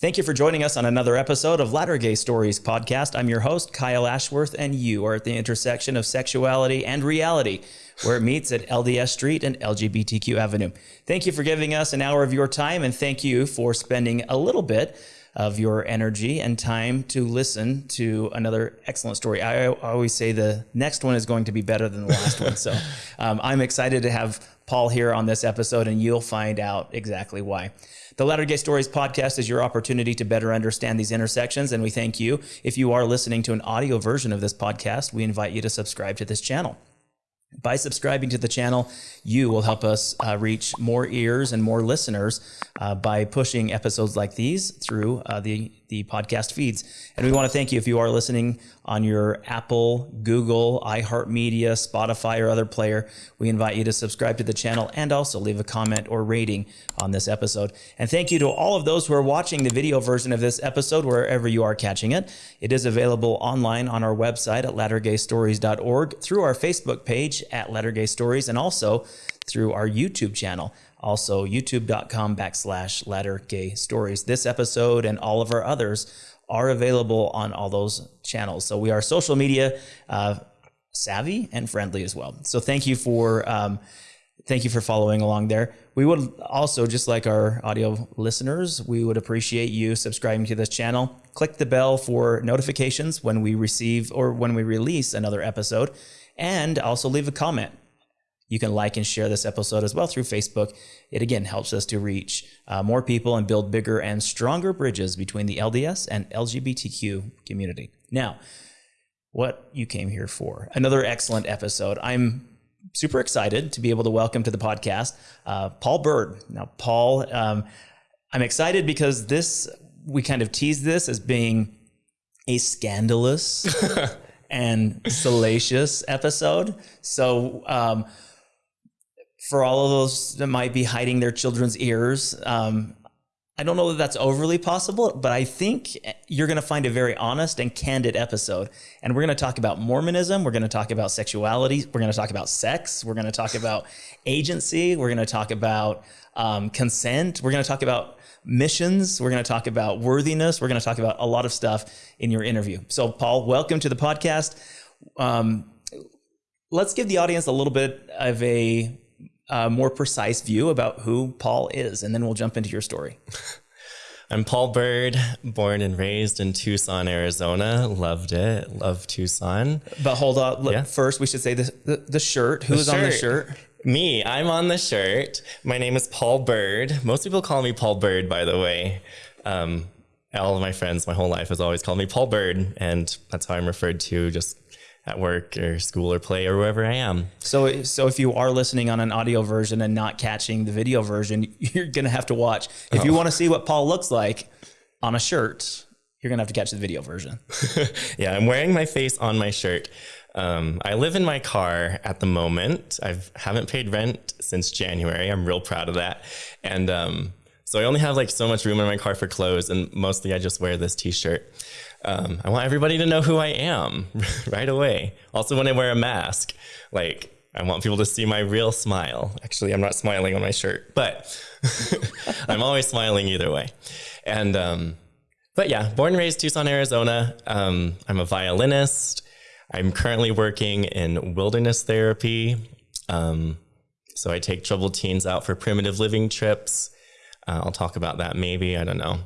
Thank you for joining us on another episode of Latter Gay Stories podcast. I'm your host, Kyle Ashworth, and you are at the intersection of sexuality and reality, where it meets at LDS Street and LGBTQ Avenue. Thank you for giving us an hour of your time, and thank you for spending a little bit of your energy and time to listen to another excellent story. I always say the next one is going to be better than the last one. So um, I'm excited to have Paul here on this episode, and you'll find out exactly why. The Latter Gay Stories podcast is your opportunity to better understand these intersections, and we thank you. If you are listening to an audio version of this podcast, we invite you to subscribe to this channel. By subscribing to the channel, you will help us uh, reach more ears and more listeners uh, by pushing episodes like these through uh, the, the podcast feeds. And we want to thank you if you are listening on your Apple, Google, iHeartMedia, Spotify, or other player. We invite you to subscribe to the channel and also leave a comment or rating on this episode. And thank you to all of those who are watching the video version of this episode, wherever you are catching it. It is available online on our website at lattergaystories.org, through our Facebook page at Latter Gay Stories, and also through our YouTube channel. Also, youtube.com backslash Latter Gay Stories. This episode and all of our others are available on all those channels. So we are social media uh, savvy and friendly as well. So thank you for um, thank you for following along there. We would also just like our audio listeners, we would appreciate you subscribing to this channel. Click the bell for notifications when we receive or when we release another episode, and also leave a comment. You can like and share this episode as well through Facebook. It again helps us to reach uh, more people and build bigger and stronger bridges between the LDS and LGBTQ community. Now, what you came here for. Another excellent episode. I'm super excited to be able to welcome to the podcast uh, Paul Bird. Now, Paul, um, I'm excited because this, we kind of teased this as being a scandalous and salacious episode. So, um, for all of those that might be hiding their children's ears, um, I don't know that that's overly possible, but I think you're going to find a very honest and candid episode. And we're going to talk about Mormonism. We're going to talk about sexuality. We're going to talk about sex. We're going to talk about agency. We're going to talk about um, consent. We're going to talk about missions. We're going to talk about worthiness. We're going to talk about a lot of stuff in your interview. So, Paul, welcome to the podcast. Um, let's give the audience a little bit of a a more precise view about who Paul is, and then we'll jump into your story. I'm Paul Bird, born and raised in Tucson, Arizona. Loved it. Love Tucson. But hold on. Look, yeah. First, we should say the, the, the shirt. Who's the on the shirt? Me. I'm on the shirt. My name is Paul Bird. Most people call me Paul Bird, by the way. Um, all of my friends, my whole life, has always called me Paul Bird, and that's how I'm referred to just at work or school or play or wherever I am. So, so if you are listening on an audio version and not catching the video version, you're going to have to watch. If oh. you want to see what Paul looks like on a shirt, you're going to have to catch the video version. yeah, I'm wearing my face on my shirt. Um, I live in my car at the moment. I haven't paid rent since January. I'm real proud of that. And um, so I only have like so much room in my car for clothes, and mostly I just wear this t-shirt. Um, I want everybody to know who I am right away. Also, when I wear a mask, like I want people to see my real smile. Actually, I'm not smiling on my shirt, but I'm always smiling either way. And um, but yeah, born and raised Tucson, Arizona. Um, I'm a violinist. I'm currently working in wilderness therapy. Um, so I take troubled teens out for primitive living trips. Uh, I'll talk about that maybe. I don't know.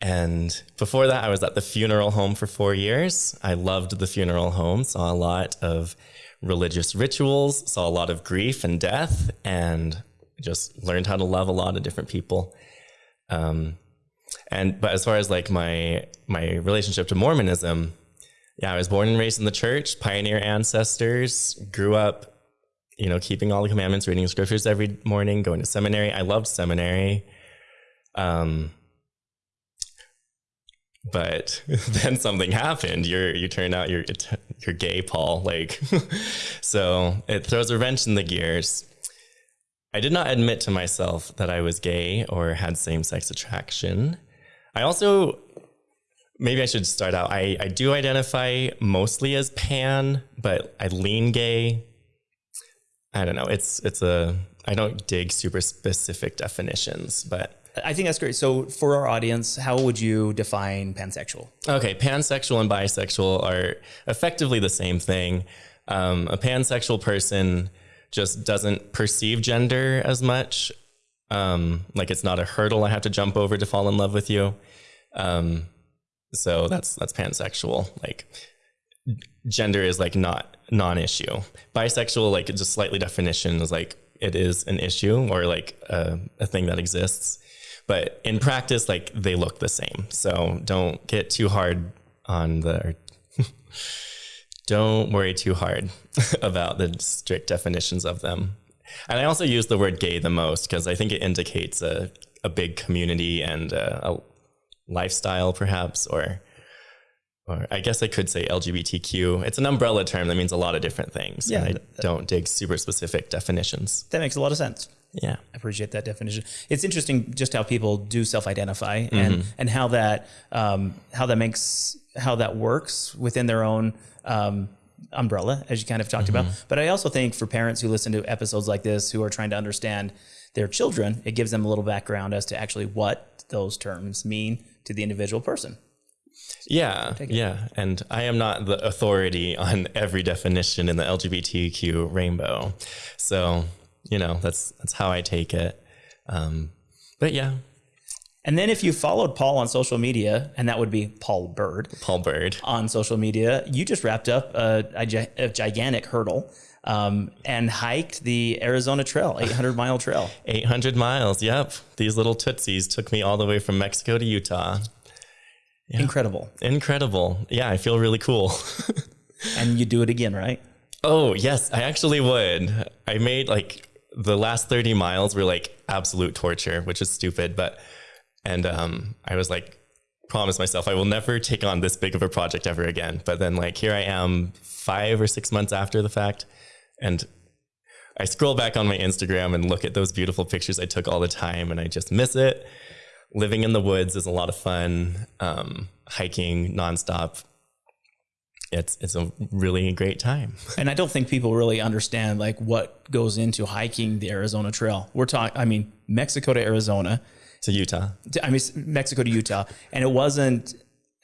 And before that, I was at the funeral home for four years. I loved the funeral home, saw a lot of religious rituals, saw a lot of grief and death, and just learned how to love a lot of different people. Um, and but as far as like my my relationship to Mormonism, yeah, I was born and raised in the church, pioneer ancestors, grew up, you know, keeping all the commandments, reading scriptures every morning, going to seminary. I loved seminary. Um, but then something happened. You're you turn out you're you're gay, Paul. Like, so it throws a wrench in the gears. I did not admit to myself that I was gay or had same sex attraction. I also maybe I should start out. I I do identify mostly as pan, but I lean gay. I don't know. It's it's a I don't dig super specific definitions, but I think that's great. So for our audience, how would you define pansexual? Okay, pansexual and bisexual are effectively the same thing. Um, a pansexual person just doesn't perceive gender as much. Um, like it's not a hurdle I have to jump over to fall in love with you. Um, so that's that's pansexual. Like gender is like not non-issue. Bisexual, like just slightly definition is like it is an issue or like a, a thing that exists. But in practice, like they look the same. So don't get too hard on the. don't worry too hard about the strict definitions of them. And I also use the word gay the most because I think it indicates a, a big community and a, a lifestyle, perhaps, or or I guess I could say LGBTQ. It's an umbrella term that means a lot of different things. Yeah. I don't dig super specific definitions. That makes a lot of sense. Yeah. I appreciate that definition. It's interesting just how people do self-identify and and how that um, how that makes how that works within their own um, umbrella, as you kind of talked about. But I also think for parents who listen to episodes like this who are trying to understand their children, it gives them a little background as to actually what those terms mean to the individual person. Yeah. Yeah. And I am not the authority on every definition in the LGBTQ rainbow. So, you know, that's that's how I take it. Um, but yeah, And then if you followed Paul on social media, and that would be Paul Bird Paul Bird. on social media, you just wrapped up a, a, a gigantic hurdle um, and hiked the Arizona Trail, 800 mile trail. 800 miles. Yep. These little tootsies took me all the way from Mexico to Utah. Incredible. Incredible. Yeah, I feel really cool. And you do it again, right? Oh, yes, I actually would. I made like the last 30 miles were like absolute torture, which is stupid, but and um I was like promised myself I will never take on this big of a project ever again. But then like here I am 5 or 6 months after the fact and I scroll back on my Instagram and look at those beautiful pictures I took all the time and I just miss it. Living in the woods is a lot of fun. Um, hiking nonstop. It's it's a really great time. And I don't think people really understand like what goes into hiking the Arizona Trail. We're talking, I mean, Mexico to Arizona, to Utah. to- I mean, Mexico to Utah. And it wasn't,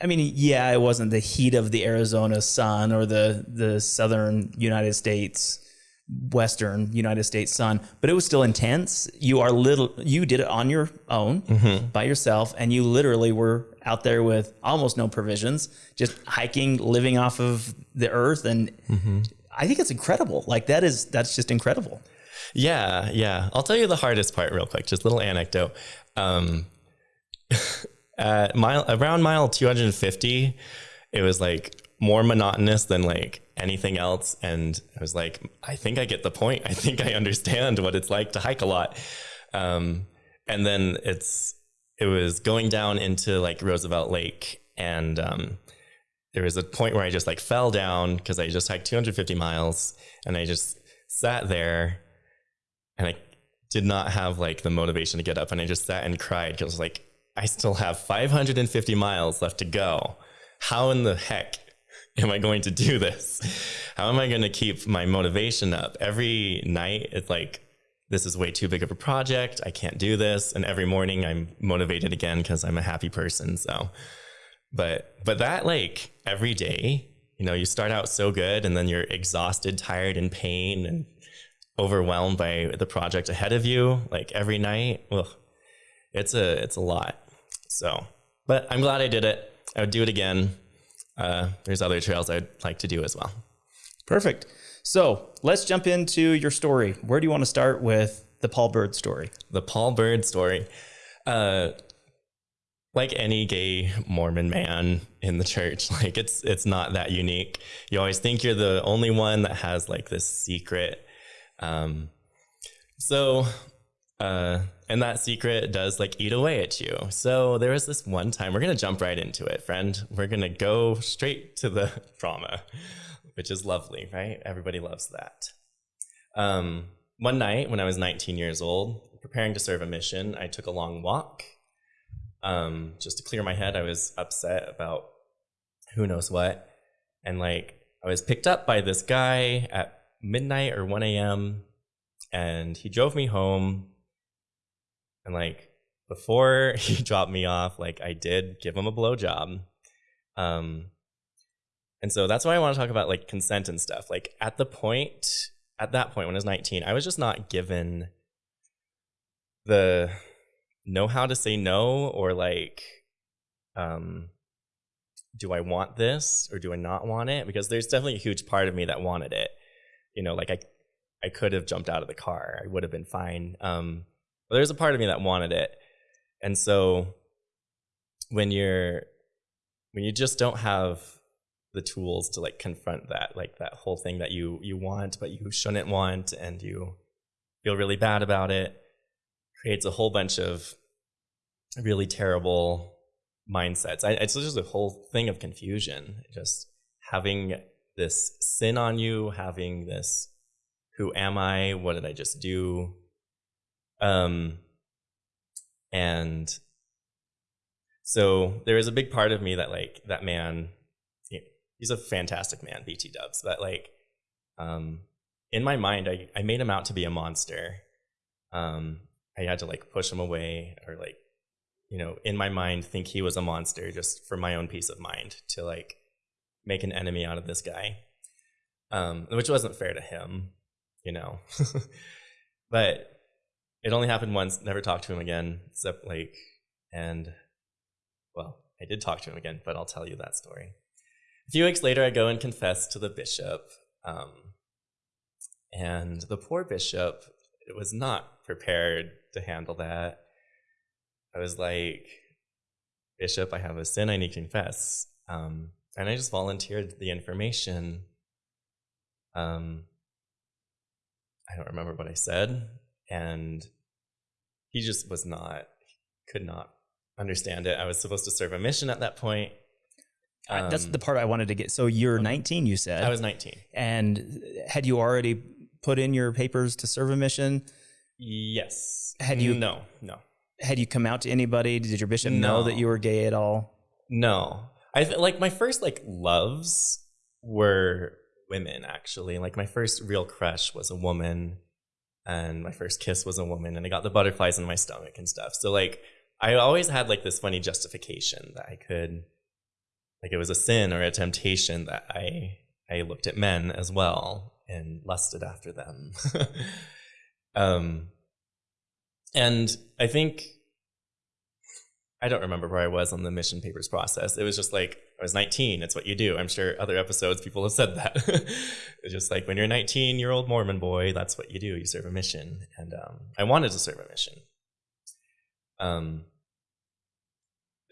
I mean, yeah, it wasn't the heat of the Arizona sun or the, the southern United States, western United States sun, but it was still intense. You are little, you did it on your own mm-hmm. by yourself, and you literally were out there with almost no provisions, just hiking, living off of the earth. And I think it's incredible. Like that is, that's just incredible. Yeah, yeah. I'll tell you the hardest part real quick. Just a little anecdote. Um, at mile around mile 250, it was like more monotonous than like anything else, and I was like, I think I get the point. I think I understand what it's like to hike a lot. Um, and then it's it was going down into like Roosevelt Lake, and um, there was a point where I just like fell down because I just hiked 250 miles, and I just sat there and I did not have like the motivation to get up and I just sat and cried because like I still have 550 miles left to go. How in the heck am I going to do this? How am I going to keep my motivation up? Every night it's like this is way too big of a project. I can't do this and every morning I'm motivated again because I'm a happy person. So but but that like every day, you know, you start out so good and then you're exhausted, tired, in pain and overwhelmed by the project ahead of you like every night ugh, it's a it's a lot so but i'm glad i did it i would do it again uh, there's other trails i'd like to do as well Perfect. So let's jump into your story. Where do you want to start with the Paul Bird story? the paul bird story. Uh like any gay mormon man in the church like it's it's not that unique. You always think you're the only one that has like this secret. Um so uh and that secret does like eat away at you. So there was this one time we're gonna jump right into it friend. We're gonna go straight to the drama which is lovely right everybody loves that um, one night when I was 19 years old, preparing to serve a mission, I took a long walk um, just to clear my head. I was upset about who knows what. And like, I was picked up by this guy at midnight or 1 a.m. and he drove me home. And like, before he dropped me off, like I did give him a blowjob. Um, and so that's why I want to talk about like consent and stuff. Like at the point, at that point when I was 19, I was just not given the know how to say no or like, um, do I want this or do I not want it? Because there's definitely a huge part of me that wanted it. You know, like I, I could have jumped out of the car. I would have been fine. Um, but there's a part of me that wanted it. And so when you're, when you just don't have the tools to like confront that like that whole thing that you you want but you shouldn't want and you feel really bad about it creates a whole bunch of really terrible mindsets. I, it's just a whole thing of confusion. Just having this sin on you having this who am i? What did i just do? Um and so there is a big part of me that like that man he's a fantastic man, BT Dubs. But like, um, in my mind, I, I made him out to be a monster. Um, I had to like push him away or like, you know, in my mind, think he was a monster just for my own peace of mind to like make an enemy out of this guy. Um, which wasn't fair to him, you know. but it only happened once, never talked to him again, except like, and well, I did talk to him again, but I'll tell you that story. A few weeks later, I go and confess to the bishop. Um, and the poor bishop was not prepared to handle that. I was like, Bishop, I have a sin I need to confess. Um, and I just volunteered the information. Um, I don't remember what I said. And he just was not, could not understand it. I was supposed to serve a mission at that point. Um, That's the part I wanted to get. So you're 19, you said. I was 19. And had you already put in your papers to serve a mission? Yes. Had you? No, no. Had you come out to anybody? Did your bishop no. know that you were gay at all? No. I like my first like loves were women actually. Like my first real crush was a woman and my first kiss was a woman and I got the butterflies in my stomach and stuff. So like I always had like this funny justification that I could like it was a sin or a temptation that I I looked at men as well and lusted after them. um, and I think I don't remember where I was on the mission papers process. It was just like I was 19. It's what you do. I'm sure other episodes people have said that. it's just like when you're a 19 year old Mormon boy, that's what you do. You serve a mission, and um, I wanted to serve a mission. Um,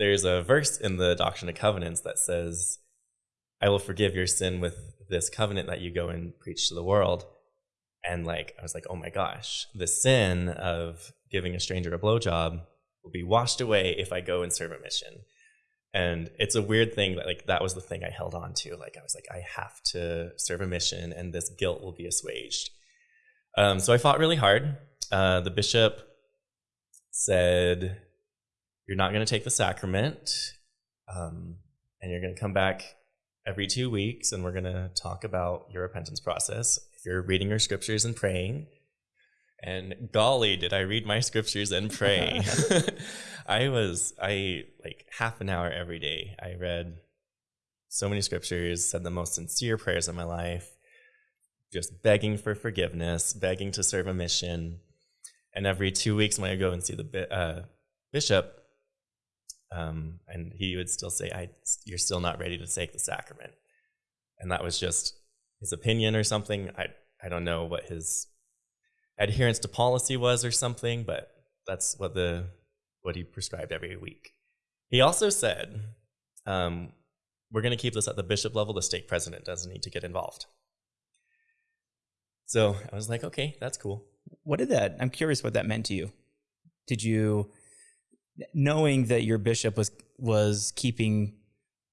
there's a verse in the Doctrine of Covenants that says, I will forgive your sin with this covenant that you go and preach to the world. And like, I was like, oh my gosh, the sin of giving a stranger a blowjob will be washed away if I go and serve a mission. And it's a weird thing that like that was the thing I held on to. Like I was like, I have to serve a mission and this guilt will be assuaged. Um, so I fought really hard. Uh, the bishop said, you're not going to take the sacrament, um, and you're going to come back every two weeks, and we're going to talk about your repentance process. If you're reading your scriptures and praying, and golly, did I read my scriptures and pray? I was, I like half an hour every day. I read so many scriptures, said the most sincere prayers of my life, just begging for forgiveness, begging to serve a mission. And every two weeks, when I go and see the uh, bishop, um, and he would still say, I, You're still not ready to take the sacrament. And that was just his opinion or something. I, I don't know what his adherence to policy was or something, but that's what, the, what he prescribed every week. He also said, um, We're going to keep this at the bishop level. The stake president doesn't need to get involved. So I was like, okay, that's cool. What did that? I'm curious what that meant to you. Did you knowing that your bishop was was keeping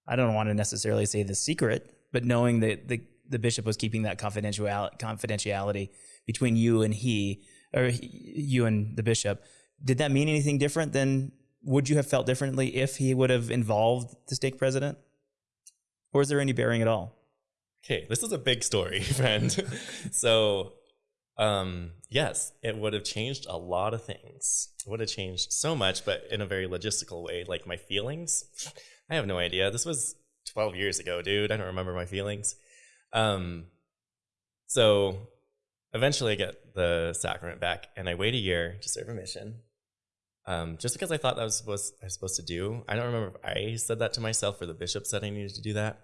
I don't want to necessarily say the secret, but knowing that the the bishop was keeping that confidentiality confidentiality between you and he or you and the bishop, did that mean anything different than would you have felt differently if he would have involved the stake president? Or is there any bearing at all? Okay, this is a big story, friend. so Um, yes, it would have changed a lot of things. It would have changed so much, but in a very logistical way. Like my feelings, I have no idea. This was 12 years ago, dude. I don't remember my feelings. Um, so eventually I get the sacrament back and I wait a year to serve a mission. Um, just because I thought that was supposed I was supposed to do. I don't remember if I said that to myself or the bishop said I needed to do that.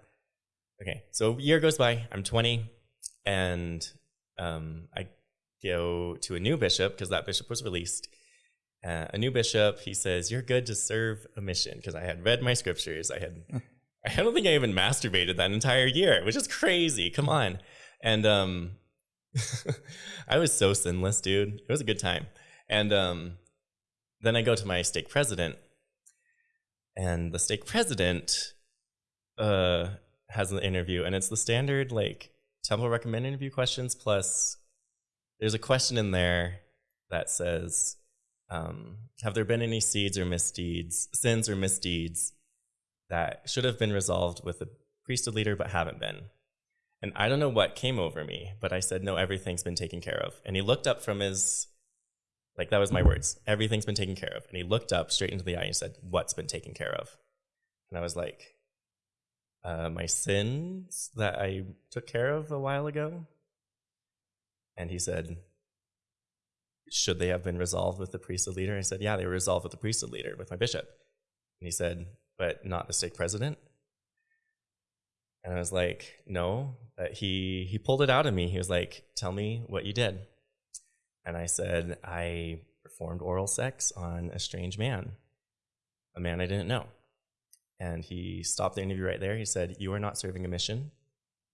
Okay, so a year goes by. I'm 20, and um, I go to a new bishop because that bishop was released. Uh, a new bishop, he says, "You're good to serve a mission." Because I had read my scriptures, I had, I don't think I even masturbated that entire year, which is crazy. Come on, and um, I was so sinless, dude. It was a good time, and um, then I go to my stake president, and the stake president uh, has an interview, and it's the standard like temple recommend interview questions plus there's a question in there that says, um, "Have there been any seeds or misdeeds, sins or misdeeds that should have been resolved with the priesthood leader but haven't been?" And I don't know what came over me, but I said, "No, everything's been taken care of." And he looked up from his like that was my words. Everything's been taken care of. And he looked up straight into the eye and said, What's been taken care of? And I was like, uh, My sins that I took care of a while ago. And he said, Should they have been resolved with the priesthood leader? I said, Yeah, they were resolved with the priesthood leader, with my bishop. And he said, But not the stake president? And I was like, No. But he he pulled it out of me. He was like, Tell me what you did. And I said, I performed oral sex on a strange man, a man I didn't know. And he stopped the interview right there. He said, You are not serving a mission.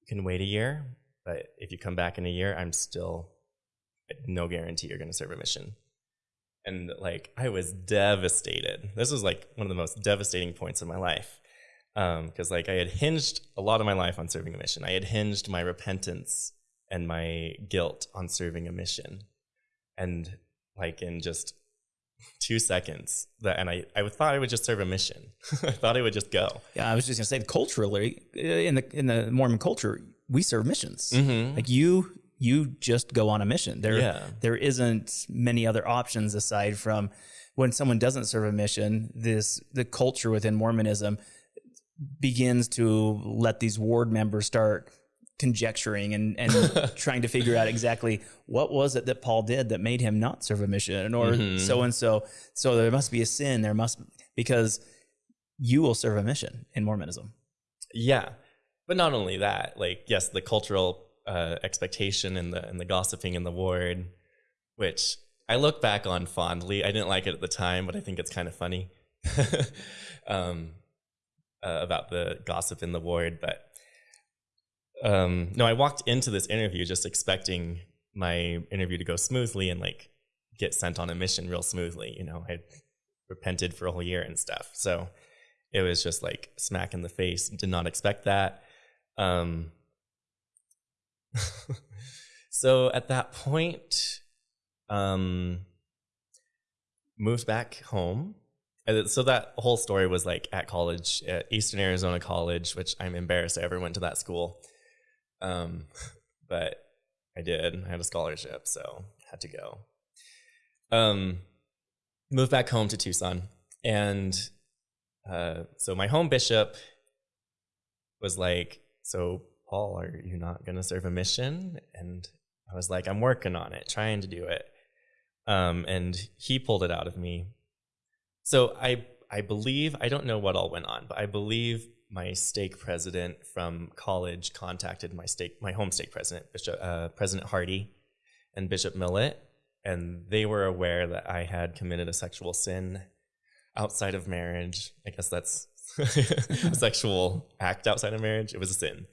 You can wait a year, but if you come back in a year, I'm still no guarantee you're going to serve a mission. And like, I was devastated. This was like one of the most devastating points of my life. Because um, like I had hinged a lot of my life on serving a mission. I had hinged my repentance and my guilt on serving a mission and like in just two seconds that and I, I thought I would just serve a mission. I thought I would just go. Yeah, I was just gonna say culturally uh, in the in the Mormon culture, we serve missions. Mm-hmm. Like you you just go on a mission. There yeah. there isn't many other options aside from when someone doesn't serve a mission, this the culture within Mormonism begins to let these ward members start conjecturing and, and trying to figure out exactly what was it that Paul did that made him not serve a mission or mm-hmm. so and so. So there must be a sin. There must because you will serve a mission in Mormonism. Yeah, but not only that. Like yes, the cultural uh, expectation and the and the gossiping in the ward, which I look back on fondly. I didn't like it at the time, but I think it's kind of funny um, uh, about the gossip in the ward. But um, no, I walked into this interview just expecting my interview to go smoothly and like get sent on a mission real smoothly. You know, I repented for a whole year and stuff. So it was just like smack in the face. Did not expect that. Um, so at that point, um, moved back home. So that whole story was like at college, at Eastern Arizona College, which I'm embarrassed I ever went to that school. Um, but I did. I had a scholarship, so had to go. Um, moved back home to Tucson, and uh, so my home bishop was like, "So Paul, are you not going to serve a mission?" And I was like, "I'm working on it, trying to do it." Um, and he pulled it out of me. So I I believe I don't know what all went on, but I believe my stake president from college contacted my stake, my home stake president, Bishop uh, President Hardy, and Bishop Millett, and they were aware that I had committed a sexual sin outside of marriage. I guess that's a sexual act outside of marriage. It was a sin.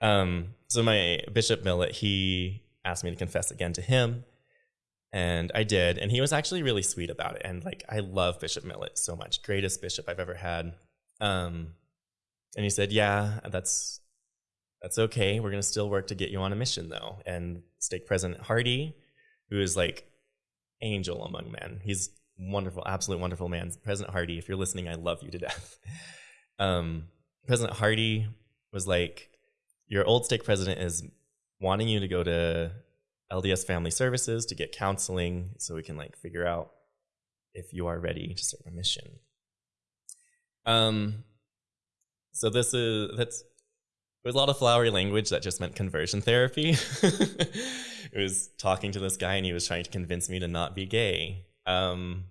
Um, so my Bishop Millet, he asked me to confess again to him, and I did, and he was actually really sweet about it. And like, I love Bishop Millet so much, greatest bishop I've ever had. Um, and he said, "Yeah, that's that's okay. We're gonna still work to get you on a mission, though." And stake President Hardy, who is like angel among men, he's wonderful, absolute wonderful man. President Hardy, if you're listening, I love you to death. Um, President Hardy was like, "Your old stake president is wanting you to go to LDS Family Services to get counseling so we can like figure out if you are ready to serve a mission. Um, so this is that's it was a lot of flowery language that just meant conversion therapy. it was talking to this guy and he was trying to convince me to not be gay. Um,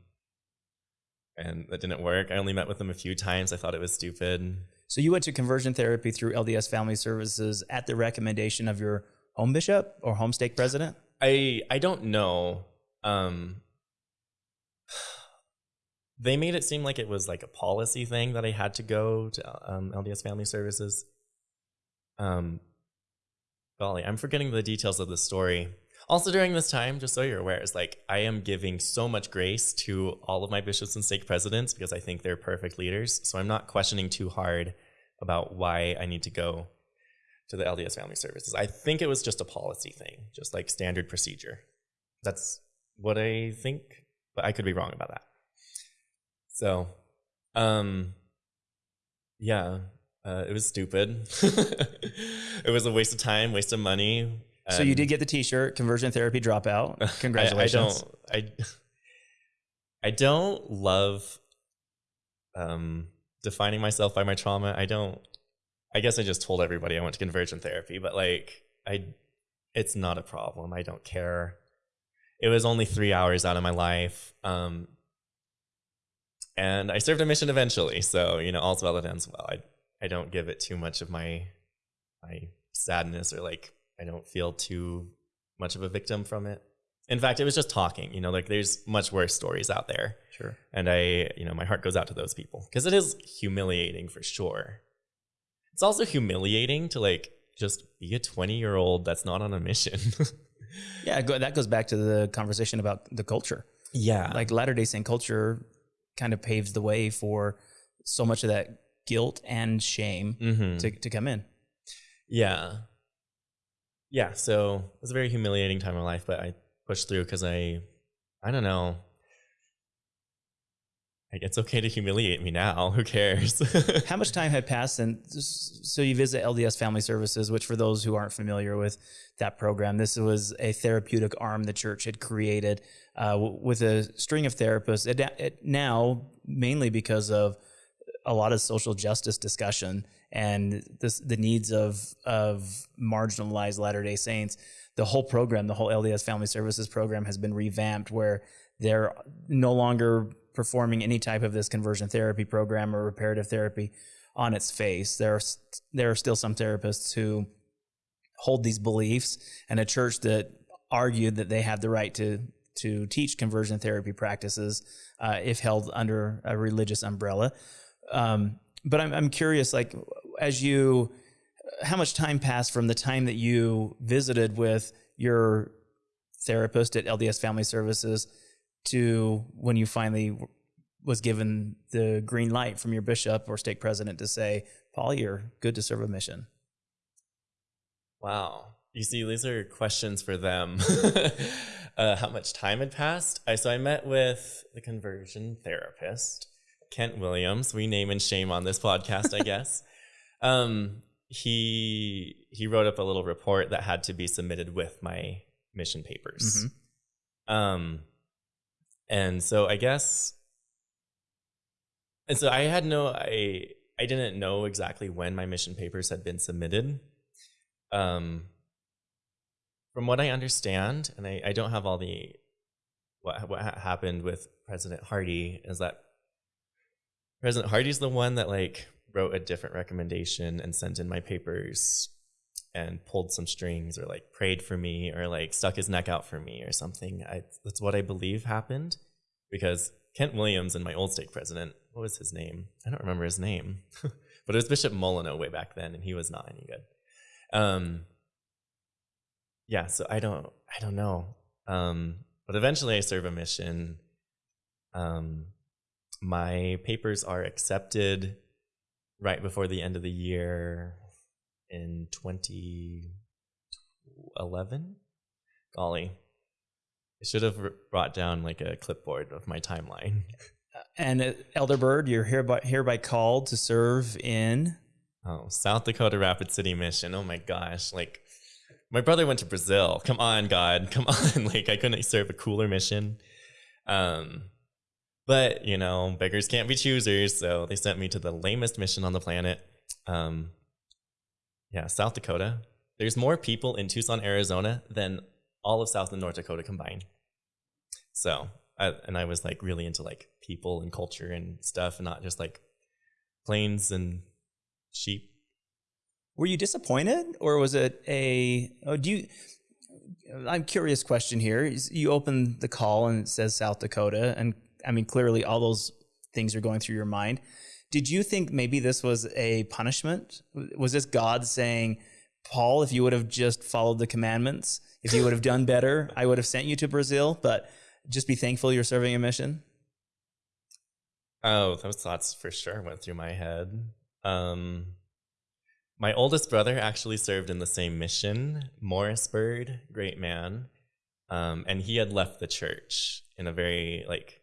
and that didn't work. I only met with them a few times. I thought it was stupid. So you went to conversion therapy through LDS Family Services at the recommendation of your home bishop or home stake president? I I don't know. Um, they made it seem like it was like a policy thing that I had to go to um, LDS Family Services. Um, golly, I'm forgetting the details of the story. Also, during this time, just so you're aware, is like I am giving so much grace to all of my bishops and stake presidents because I think they're perfect leaders. So I'm not questioning too hard about why I need to go to the LDS Family Services. I think it was just a policy thing, just like standard procedure. That's what I think, but I could be wrong about that. So, um, yeah, uh, it was stupid. it was a waste of time, waste of money. So you did get the T-shirt, conversion therapy dropout. Congratulations. I, I don't. I I don't love um, defining myself by my trauma. I don't. I guess I just told everybody I went to conversion therapy, but like I, it's not a problem. I don't care. It was only three hours out of my life. Um, and I served a mission eventually. So, you know, all's well that ends well. I, I don't give it too much of my, my sadness or like, I don't feel too much of a victim from it. In fact, it was just talking, you know, like there's much worse stories out there. Sure. And I, you know, my heart goes out to those people because it is humiliating for sure. It's also humiliating to like just be a 20 year old that's not on a mission. yeah, that goes back to the conversation about the culture. Yeah. Like Latter day Saint culture kind of paves the way for so much of that guilt and shame mm-hmm. to, to come in. Yeah. Yeah. So it was a very humiliating time of life, but I pushed through because I, I don't know. Like it's okay to humiliate me now. Who cares? How much time had passed? And so you visit LDS Family Services, which for those who aren't familiar with that program, this was a therapeutic arm the church had created uh, with a string of therapists. It, it now, mainly because of a lot of social justice discussion and this, the needs of of marginalized Latter Day Saints, the whole program, the whole LDS Family Services program, has been revamped where they're no longer performing any type of this conversion therapy program or reparative therapy on its face. There are there are still some therapists who hold these beliefs, and a church that argued that they have the right to to teach conversion therapy practices uh, if held under a religious umbrella. Um, but I'm I'm curious, like as you, how much time passed from the time that you visited with your therapist at LDS Family Services to when you finally was given the green light from your bishop or stake president to say, Paul, you're good to serve a mission? Wow. You see, these are questions for them. uh, how much time had passed? I, so I met with the conversion therapist, Kent Williams. We name and shame on this podcast, I guess. Um, he he wrote up a little report that had to be submitted with my mission papers. Mm-hmm. Um, and so I guess, and so I had no, I, I didn't know exactly when my mission papers had been submitted. Um, from what I understand, and I, I don't have all the, what, what happened with President Hardy is that President Hardy's the one that like wrote a different recommendation and sent in my papers and pulled some strings or like prayed for me or like stuck his neck out for me or something. I, that's what I believe happened because Kent Williams and my old stake president, what was his name? I don't remember his name, but it was Bishop Molyneux way back then, and he was not any good. Um, yeah, so I don't, I don't know. Um, but eventually, I serve a mission. Um, my papers are accepted right before the end of the year in 2011. Golly, I should have brought down like a clipboard of my timeline. And uh, Elder Bird, you're hereby hereby called to serve in oh South Dakota Rapid City Mission. Oh my gosh, like my brother went to Brazil. Come on, God, come on! Like I couldn't serve a cooler mission. Um, but you know, beggars can't be choosers, so they sent me to the lamest mission on the planet. Um, yeah, South Dakota. There's more people in Tucson, Arizona than all of South and North Dakota combined. So, I, and I was like really into like people and culture and stuff, and not just like plains and sheep. Were you disappointed, or was it a? Oh, do you? I'm curious. Question here: You open the call and it says South Dakota, and I mean clearly all those things are going through your mind. Did you think maybe this was a punishment? Was this God saying, Paul, if you would have just followed the commandments, if you would have done better, I would have sent you to Brazil, but just be thankful you're serving a mission? Oh, those thoughts for sure went through my head. Um, my oldest brother actually served in the same mission, Morris Bird, great man. Um, and he had left the church in a very like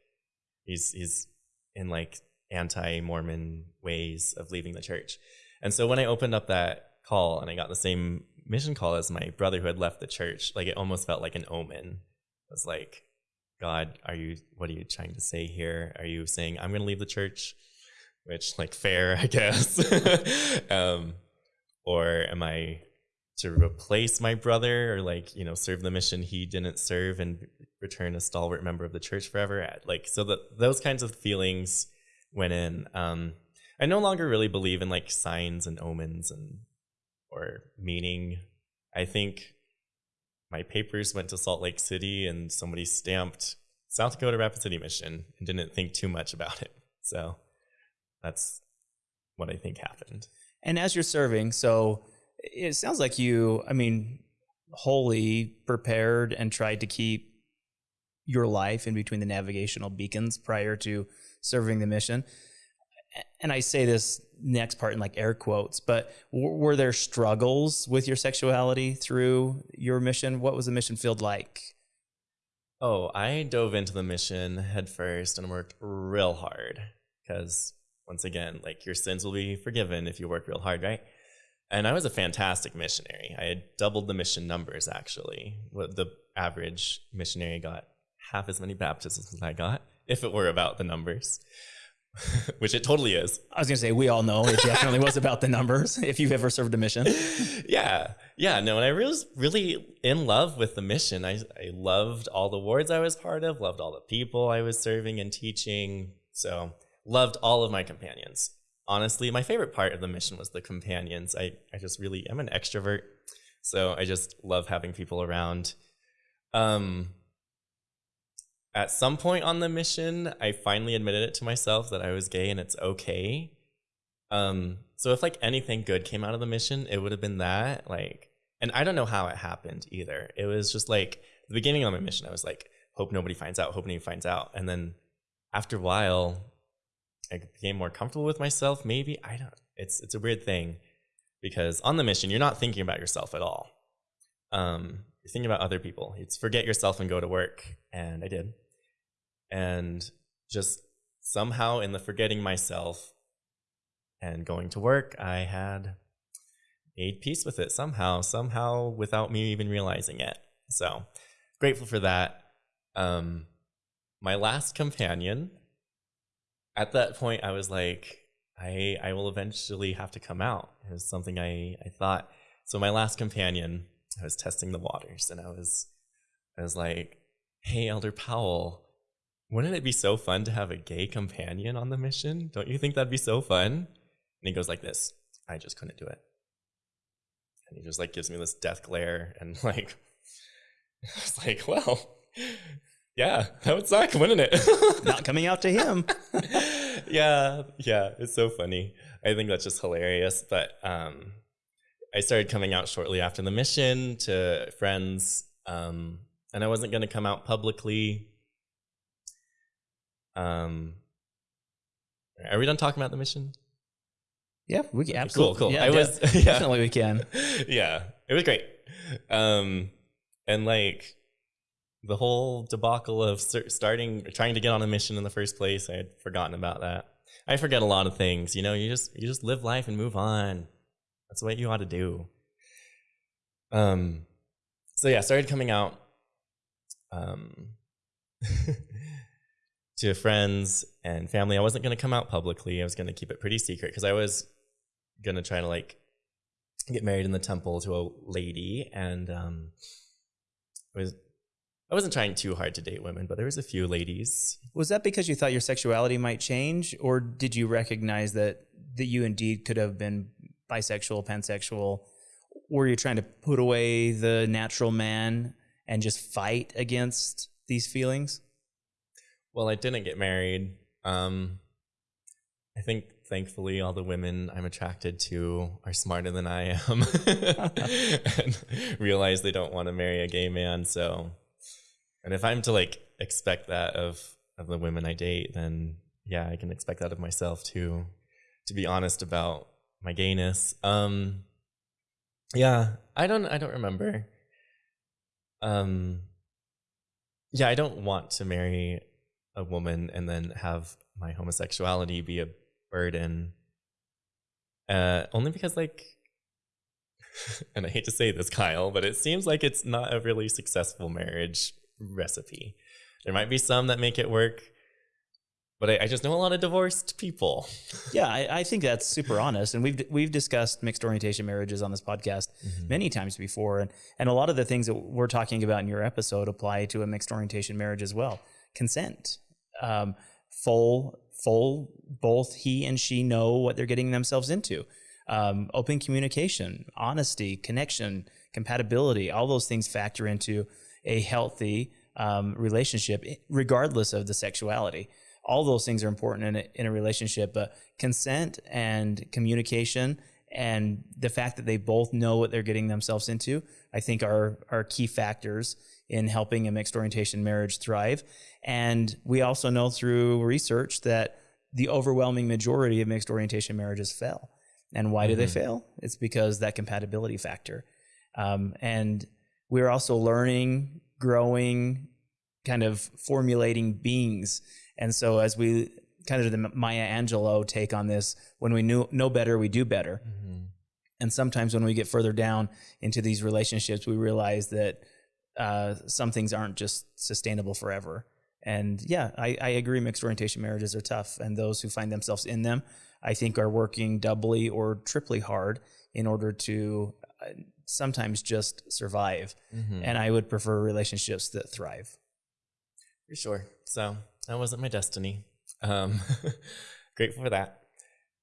he's he's in like anti-Mormon ways of leaving the church. And so when I opened up that call and I got the same mission call as my brother who had left the church, like it almost felt like an omen. It was like, God, are you what are you trying to say here? Are you saying I'm gonna leave the church? Which like fair, I guess. um, or am I to replace my brother or like you know serve the mission he didn't serve and return a stalwart member of the church forever. Like so that those kinds of feelings went in. Um i no longer really believe in like signs and omens and or meaning. I think my papers went to salt lake city and somebody stamped south dakota rapid city mission and didn't think too much about it. So that's what i think happened. And as you're serving, so it sounds like you, I mean, wholly prepared and tried to keep your life in between the navigational beacons prior to serving the mission. And I say this next part in like air quotes, but were there struggles with your sexuality through your mission? What was the mission field like? Oh, I dove into the mission headfirst and worked real hard because once again, like your sins will be forgiven if you work real hard, right? And I was a fantastic missionary. I had doubled the mission numbers actually. The average missionary got half as many baptisms as I got, if it were about the numbers. Which it totally is. I was gonna say we all know it definitely was about the numbers. If you've ever served a mission, yeah, yeah, no, and I was really in love with the mission. I I loved all the wards I was part of, loved all the people I was serving and teaching. So loved all of my companions. Honestly, my favorite part of the mission was the companions. I, I just really am an extrovert, so I just love having people around. Um, at some point on the mission, I finally admitted it to myself that I was gay and it's okay. Um, so if like anything good came out of the mission, it would have been that. Like, and I don't know how it happened either. It was just like the beginning of my mission, I was like, hope nobody finds out, hope nobody finds out. And then after a while, I became more comfortable with myself. Maybe I don't. It's it's a weird thing because on the mission you're not thinking about yourself at all. Um, you're thinking about other people. It's forget yourself and go to work, and I did, and just somehow in the forgetting myself and going to work, I had made peace with it somehow, somehow without me even realizing it. So grateful for that. Um, my last companion at that point, I was like, I I will eventually have to come out. It was something I I thought. So my last companion, I was testing the waters, and I was I was like, Hey, Elder Powell, wouldn't it be so fun to have a gay companion on the mission? Don't you think that'd be so fun? And he goes like this. I just couldn't do it. And he just like gives me this death glare and like I was like, well, yeah, that would suck, wouldn't it? Not coming out to him. yeah, yeah, it's so funny. I think that's just hilarious. But um, I started coming out shortly after the mission to friends, um, and I wasn't going to come out publicly. Um, are we done talking about the mission? Yeah, we can absolutely. Cool, cool. Yeah, I was yeah, definitely we can. yeah, it was great. Um, and like the whole debacle of starting trying to get on a mission in the first place i had forgotten about that i forget a lot of things you know you just you just live life and move on that's what you ought to do um so yeah, started coming out um, to friends and family. I wasn't going to come out publicly. I was going to keep it pretty secret because I was going to try to like get married in the temple to a lady, and um, was I wasn't trying too hard to date women, but there was a few ladies. Was that because you thought your sexuality might change, or did you recognize that that you indeed could have been bisexual, pansexual? Were you trying to put away the natural man and just fight against these feelings? Well, I didn't get married. Um, I think thankfully all the women I'm attracted to are smarter than I am and realize they don't want to marry a gay man. So, and if I'm to like expect that of of the women I date, then yeah, I can expect that of myself too. To be honest about my gayness. Um, yeah, I don't I don't remember. Um, yeah, I don't want to marry a woman and then have my homosexuality be a burden. Uh, only because like, and I hate to say this, Kyle, but it seems like it's not a really successful marriage recipe. There might be some that make it work, but I, I just know a lot of divorced people. yeah, I, I, think that's super honest, and we've we've discussed mixed orientation marriages on this podcast mm-hmm. many times before, and and a lot of the things that we're talking about in your episode apply to a mixed orientation marriage as well. Consent, um, full full both he and she know what they're getting themselves into. Um, open communication, honesty, connection, compatibility, all those things factor into a healthy um, relationship, regardless of the sexuality. All those things are important in a, in a relationship, but consent and communication and the fact that they both know what they're getting themselves into, I think are are key factors in helping a mixed orientation marriage thrive. And we also know through research that the overwhelming majority of mixed orientation marriages fail. And why mm-hmm. do they mm-hmm. fail? It's because that compatibility factor. Um, and we're also learning, growing, kind of formulating beings. And so as we kind of the Maya Angelou take on this, when we knew, know better, we do better. Mm-hmm. And sometimes when we get further down into these relationships, we realize that uh, some things aren't just sustainable forever. And yeah, I, I agree. Mixed orientation marriages are tough, and those who find themselves in them, I think, are working doubly or triply hard in order to sometimes just survive. Mm-hmm. And I would prefer relationships that thrive. For sure. So that wasn't my destiny. Um, grateful for that.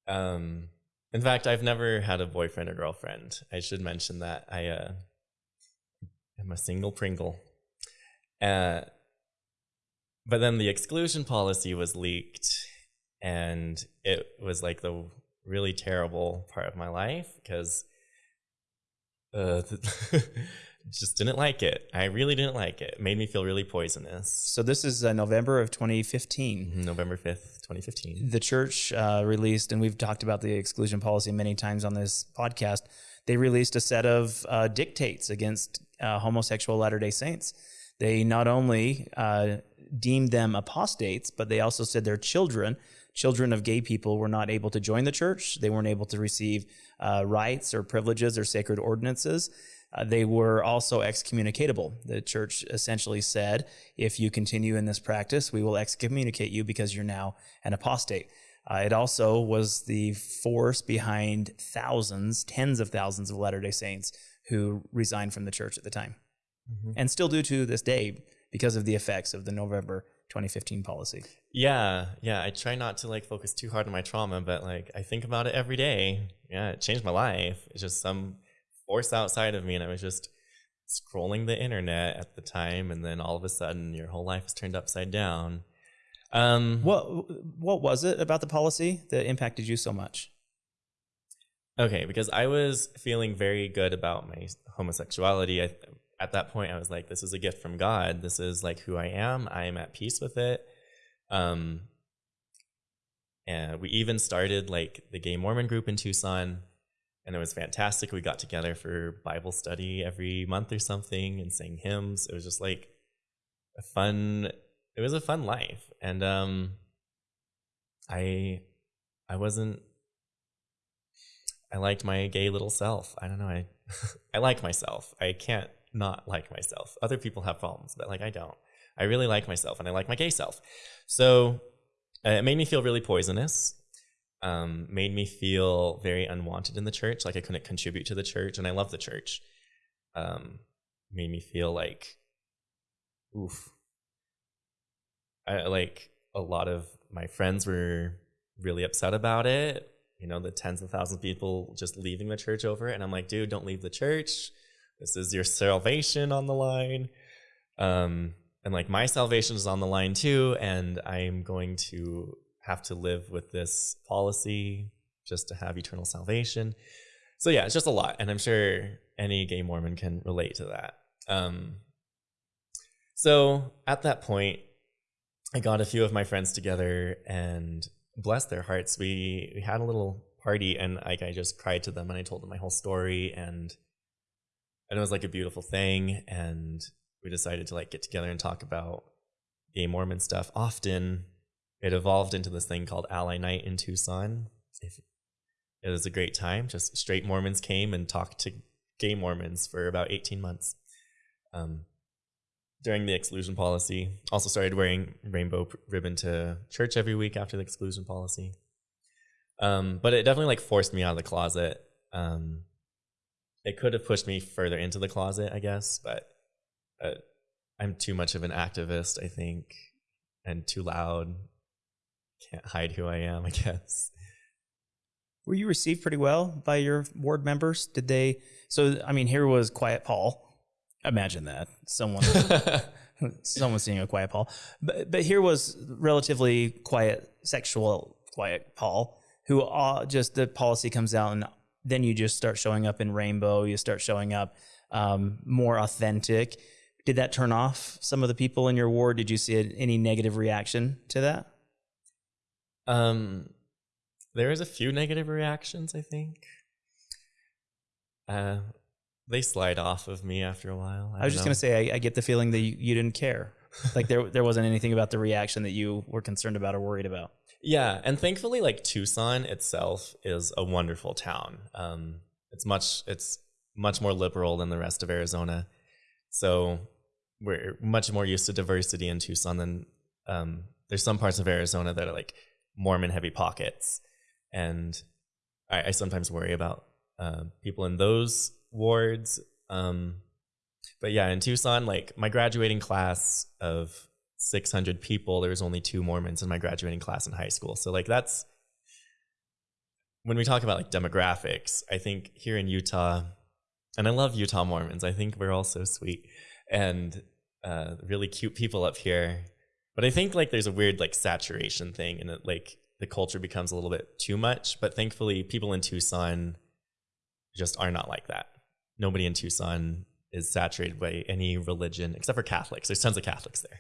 Um, in fact, I've never had a boyfriend or girlfriend. I should mention that I uh, am a single Pringle. Uh, but then the exclusion policy was leaked, and it was like the really terrible part of my life because uh, just didn't like it. I really didn't like it. It made me feel really poisonous. So this is uh, November of 2015. Mm-hmm, November 5th, 2015. The church uh, released, and we've talked about the exclusion policy many times on this podcast. They released a set of uh, dictates against uh, homosexual Latter Day Saints. They not only uh, deemed them apostates, but they also said their children, children of gay people, were not able to join the church. They weren't able to receive uh, rights or privileges or sacred ordinances. Uh, they were also excommunicatable. The church essentially said, if you continue in this practice, we will excommunicate you because you're now an apostate. Uh, it also was the force behind thousands, tens of thousands of Latter day Saints who resigned from the church at the time mm-hmm. and still do to this day because of the effects of the November 2015 policy. Yeah, yeah. I try not to like focus too hard on my trauma, but like I think about it every day. Yeah, it changed my life. It's just some force outside of me, and I was just scrolling the internet at the time, and then all of a sudden, your whole life is turned upside down. Um, what what was it about the policy that impacted you so much? Okay, because I was feeling very good about my homosexuality. I, at that point, I was like, "This is a gift from God. This is like who I am. I am at peace with it." Um, and we even started like the Gay Mormon group in Tucson, and it was fantastic. We got together for Bible study every month or something and sang hymns. It was just like a fun. It was a fun life, and um, I, I wasn't I liked my gay little self. I don't know. I I like myself. I can't not like myself. Other people have problems, but like I don't. I really like myself and I like my gay self. So uh, it made me feel really poisonous. Um, made me feel very unwanted in the church, like I couldn't contribute to the church, and I love the church. Um, made me feel like, oof. I like a lot of my friends were really upset about it. You know, the tens of thousands of people just leaving the church over it, and I'm like, dude, don't leave the church. This is your salvation on the line. Um, and like my salvation is on the line too and i'm going to have to live with this policy just to have eternal salvation so yeah it's just a lot and i'm sure any gay mormon can relate to that um, so at that point i got a few of my friends together and bless their hearts we, we had a little party and like i just cried to them and i told them my whole story and and it was like a beautiful thing and we decided to like get together and talk about gay Mormon stuff. Often it evolved into this thing called Ally Night in Tucson. It was a great time. Just straight Mormons came and talked to gay Mormons for about 18 months. Um, during the exclusion policy, also started wearing rainbow ribbon to church every week after the exclusion policy. Um, but it definitely like forced me out of the closet. Um, it could have pushed me further into the closet, I guess, but uh, I'm too much of an activist, I think, and too loud. Can't hide who I am, I guess. Were you received pretty well by your ward members? Did they? So, I mean, here was Quiet Paul. Imagine that someone, someone seeing a Quiet Paul, but but here was relatively quiet, sexual Quiet Paul, who uh, just the policy comes out, and then you just start showing up in rainbow. You start showing up um, more authentic did that turn off some of the people in your ward? Did you see any negative reaction to that? Um, there was a few negative reactions, I think. Uh, they slide off of me after a while. I, I was just know. gonna say, I, I, get the feeling that you, you didn't care. like there, there wasn't anything about the reaction that you were concerned about or worried about. Yeah, and thankfully, like Tucson itself is a wonderful town. Um, it's much, it's much more liberal than the rest of Arizona. So we're much more used to diversity in Tucson than um, there's some parts of Arizona that are like Mormon heavy pockets, and I, I sometimes worry about uh, people in those wards. Um, but yeah, in Tucson, like my graduating class of 600 people, there was only two Mormons in my graduating class in high school. So like that's when we talk about like demographics. I think here in Utah, and I love Utah Mormons. I think we're all so sweet and uh, really cute people up here. But I think like there's a weird like saturation thing, and like the culture becomes a little bit too much. But thankfully, people in Tucson just are not like that. Nobody in Tucson is saturated by any religion except for Catholics. There's tons of Catholics there.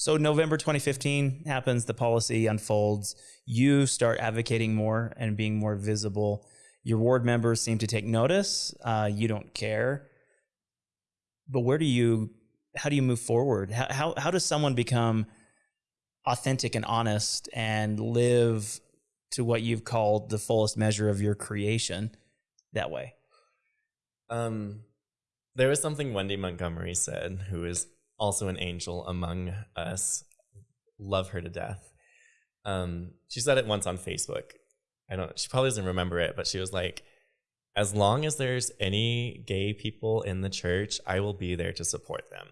So November 2015 happens, the policy unfolds. You start advocating more and being more visible. Your ward members seem to take notice. Uh, you don't care but where do you how do you move forward how, how how does someone become authentic and honest and live to what you've called the fullest measure of your creation that way um there was something wendy montgomery said who is also an angel among us love her to death um she said it once on facebook i don't she probably doesn't remember it but she was like as long as there's any gay people in the church, I will be there to support them.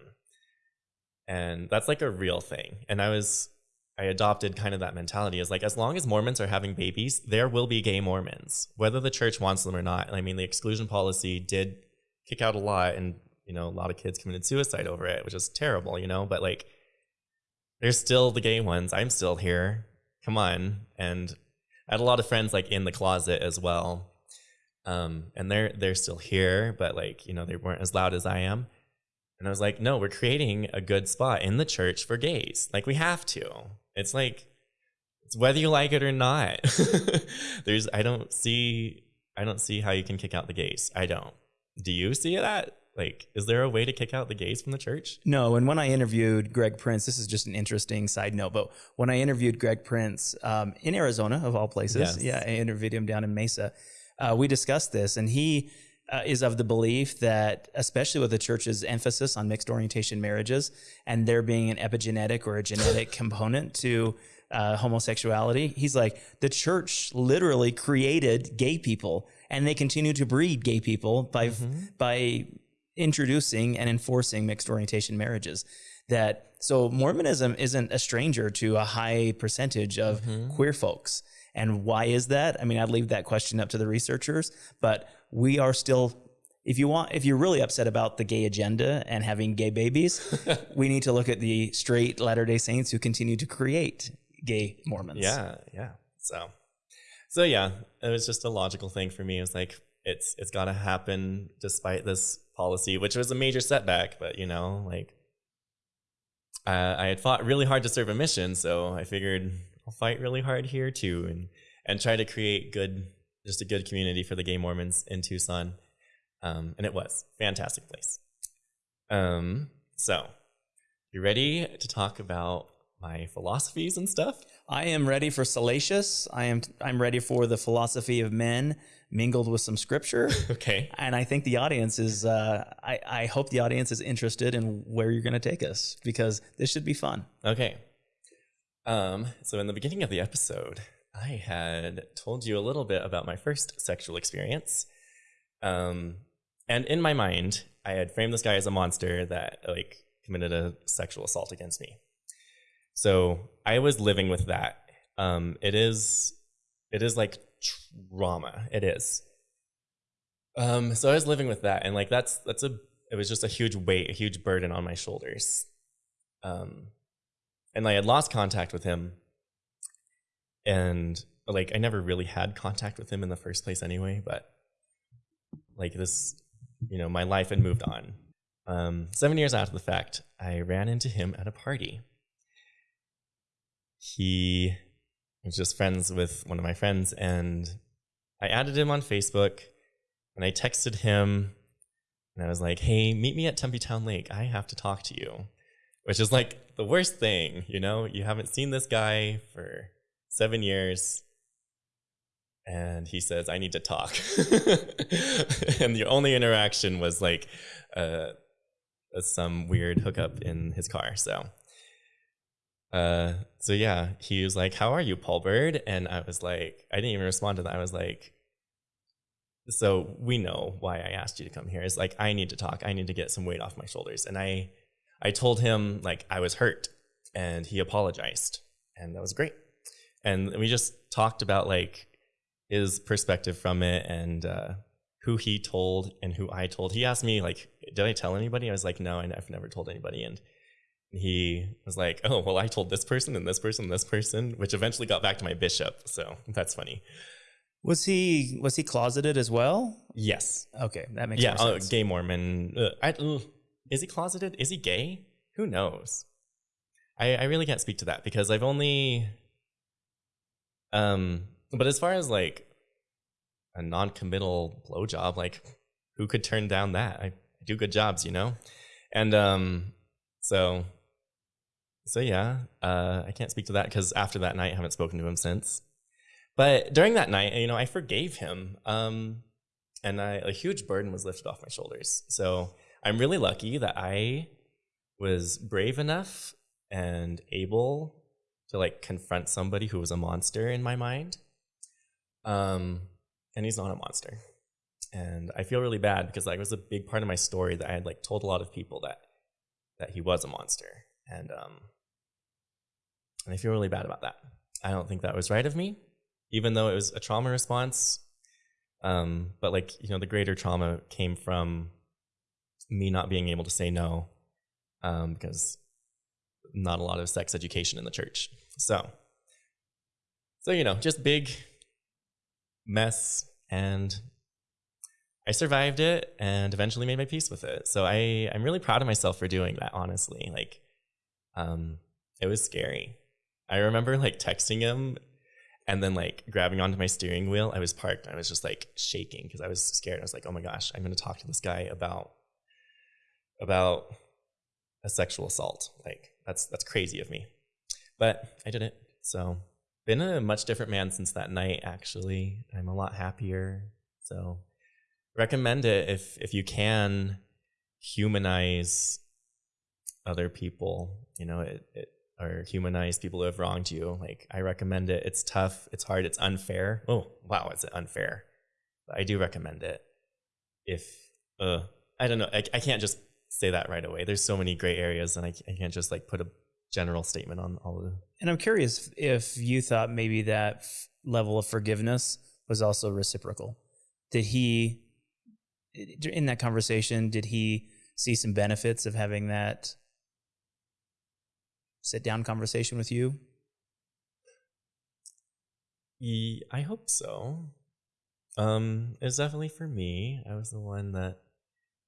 And that's like a real thing. And I was, I adopted kind of that mentality is like, as long as Mormons are having babies, there will be gay Mormons, whether the church wants them or not. And I mean, the exclusion policy did kick out a lot, and, you know, a lot of kids committed suicide over it, which is terrible, you know, but like, there's still the gay ones. I'm still here. Come on. And I had a lot of friends like in the closet as well um, and they're they're still here, but like you know they weren't as loud as I am. And I was like, no, we're creating a good spot in the church for gays. Like we have to. It's like it's whether you like it or not. There's I don't see I don't see how you can kick out the gays. I don't. Do you see that? Like, is there a way to kick out the gays from the church? No. And when I interviewed Greg Prince, this is just an interesting side note, but when I interviewed Greg Prince um, in Arizona, of all places, yes. yeah, I interviewed him down in Mesa uh, we discussed this, and he uh, is of the belief that, especially with the church's emphasis on mixed orientation marriages and there being an epigenetic or a genetic component to uh, homosexuality, he's like, the church literally created gay people and they continue to breed gay people by, mm-hmm. by introducing and enforcing mixed orientation marriages. That so Mormonism isn't a stranger to a high percentage of mm-hmm. queer folks. And why is that? I mean, I'd leave that question up to the researchers, but we are still if you want if you're really upset about the gay agenda and having gay babies, we need to look at the straight Latter-day Saints who continue to create gay Mormons. Yeah, yeah. So so yeah, it was just a logical thing for me. It was like it's it's got to happen despite this policy, which was a major setback, but you know, like uh, I had fought really hard to serve a mission, so I figured I'll fight really hard here too, and and try to create good, just a good community for the gay Mormons in Tucson. Um, and it was fantastic place. Um, so you ready to talk about my philosophies and stuff? I am ready for salacious. I am I'm ready for the philosophy of men mingled with some scripture. okay. And I think the audience is uh, I, I hope the audience is interested in where you're gonna take us because this should be fun. Okay. Um, so in the beginning of the episode, I had told you a little bit about my first sexual experience. Um, and in my mind, I had framed this guy as a monster that like committed a sexual assault against me. So I was living with that. Um, it is, it is like trauma. It is. Um, so I was living with that, and like that's that's a it was just a huge weight, a huge burden on my shoulders. Um, and I had lost contact with him, and like I never really had contact with him in the first place anyway. But like this, you know, my life had moved on. Um, seven years after the fact, I ran into him at a party he was just friends with one of my friends, and I added him on Facebook, and I texted him, and I was like, "Hey, meet me at Tempe Town Lake. I have to talk to you," which is like the worst thing, you know. You haven't seen this guy for seven years, and he says, "I need to talk," and the only interaction was like uh, some weird hookup in his car. So uh, so yeah, he was like, "How are you, Paul Bird?" And I was like, I didn't even respond to that. I was like, "So we know why I asked you to come here. It's like I need to talk. I need to get some weight off my shoulders." And I, I told him like I was hurt, and he apologized, and that was great. And we just talked about like his perspective from it and uh, who he told and who I told. He asked me like, "Did I tell anybody?" I was like, "No, I've never told anybody." And he was like, "Oh, well, I told this person and this person and this person," which eventually got back to my bishop. So that's funny. Was he was he closeted as well? Yes. Okay, that makes yeah. Uh, gay Mormon. Uh, I, uh, is he closeted? Is he gay? Who knows? I I really can't speak to that because I've only. Um, but as far as like a non-committal blowjob, like who could turn down that? I do good jobs, you know, and um, so so yeah, uh, I can't speak to that because after that night, I haven't spoken to him since. But during that night, you know, I forgave him, um, and I, a huge burden was lifted off my shoulders. So I'm really lucky that I was brave enough and able to like confront somebody who was a monster in my mind. Um, and he's not a monster. And I feel really bad because like it was a big part of my story that I had like told a lot of people that that he was a monster. And um, and I feel really bad about that. I don't think that was right of me, even though it was a trauma response. Um, but like, you know, the greater trauma came from me not being able to say no um, because not a lot of sex education in the church. So, so you know, just big mess, and I survived it and eventually made my peace with it. So I I'm really proud of myself for doing that. Honestly, like, um, it was scary. I remember like texting him and then like grabbing onto my steering wheel. I was parked. I was just like shaking because I was scared. I was like, oh my gosh, I'm going to talk to this guy about about a sexual assault. Like that's that's crazy of me, but I did it. So been a much different man since that night. Actually, I'm a lot happier. So recommend it if if you can humanize other people, you know, it, it or humanize people who have wronged you. Like I recommend it. It's tough, it's hard, it's unfair. Oh, wow, is it unfair? But I do recommend it. If uh I don't know, I, I can't just say that right away. There's so many gray areas and I, I can't just like put a general statement on all of them. And I'm curious if you thought maybe that level of forgiveness was also reciprocal. Did he, in that conversation, did he see some benefits of having that sit down conversation with you? Ye- I hope so. Um, it was definitely for me. I was the one that,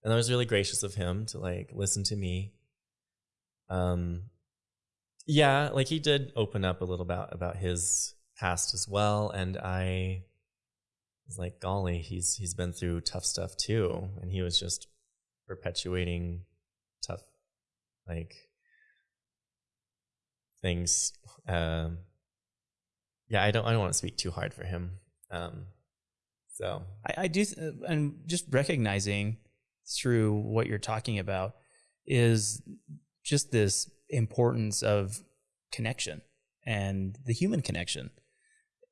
and I was really gracious of him to like listen to me. Um, yeah, like he did open up a little about about his past as well, and I was like, golly, he's he's been through tough stuff too, and he was just perpetuating tough, like things. Um, yeah, I don't I don't want to speak too hard for him. Um, so I, I do, th- uh, and just recognizing through what you're talking about is just this importance of connection and the human connection.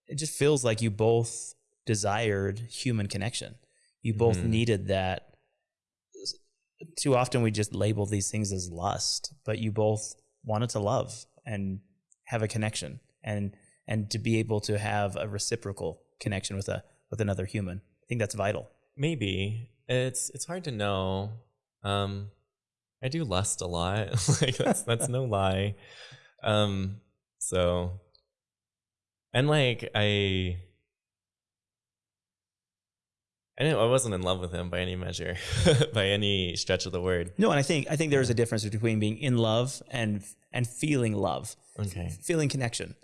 It just feels like you both desired human connection. You both Mhm. needed that. Too often we just label these things as lust, but you both wanted to love and have a connection and and to be able to have a reciprocal connection with a with another human. I think that's vital. maybe it's it's hard to know. Um, I do lust a lot. like that's that's no lie. Um, so and like I. I didn't, I wasn't in love with him by any measure, by any stretch of the word. No, and I think I think there's a difference between being in love and and feeling love, Okay. feeling connection.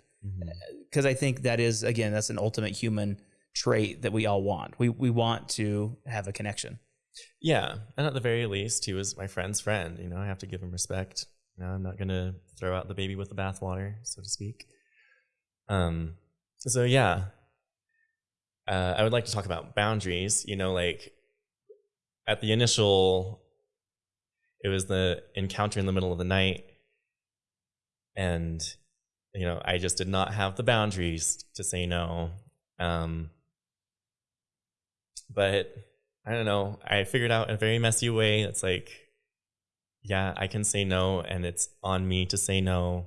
Because I think that is again that's an ultimate human trait that we all want. We we want to have a connection. Yeah, and at the very least, he was my friend's friend. You know, I have to give him respect. You know, I'm not gonna throw out the baby with the bathwater, so to speak. Um, so yeah, uh, I would like to talk about boundaries. You know, like at the initial, it was the encounter in the middle of the night, and you know, I just did not have the boundaries to say no. Um, but I don't know. I figured out a very messy way. It's like, yeah, I can say no, and it's on me to say no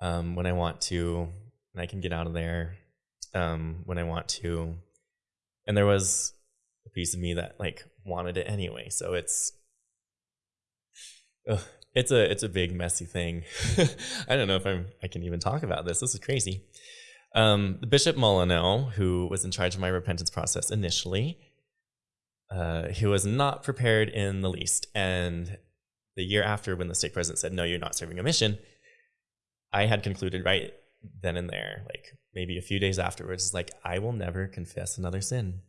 um, when I want to, and I can get out of there um, when I want to. And there was a piece of me that like wanted it anyway. So it's, ugh, it's a it's a big messy thing. I don't know if I'm I can even talk about this. This is crazy. Um, the Bishop Molyneux, who was in charge of my repentance process initially, uh, he was not prepared in the least. And the year after, when the stake president said, "No, you're not serving a mission," I had concluded right then and there, like maybe a few days afterwards, is like, I will never confess another sin.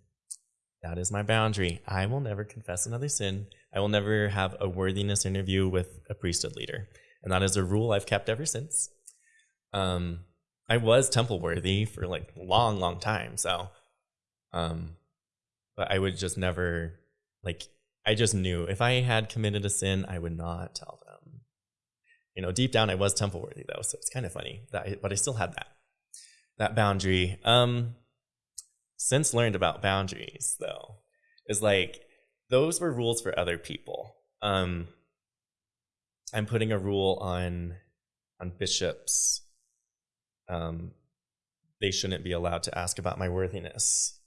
That is my boundary. I will never confess another sin. I will never have a worthiness interview with a priesthood leader. And that is a rule I've kept ever since. Um, I was temple worthy for like long, long time. So, um, but I would just never, like, I just knew if I had committed a sin, I would not tell them. You know, deep down, I was temple worthy though. So it's kind of funny that, I, but I still had that, that boundary. Um, since learned about boundaries though is like those were rules for other people. Um i'm putting a rule on on bishops. Um they shouldn't be allowed to ask about my worthiness.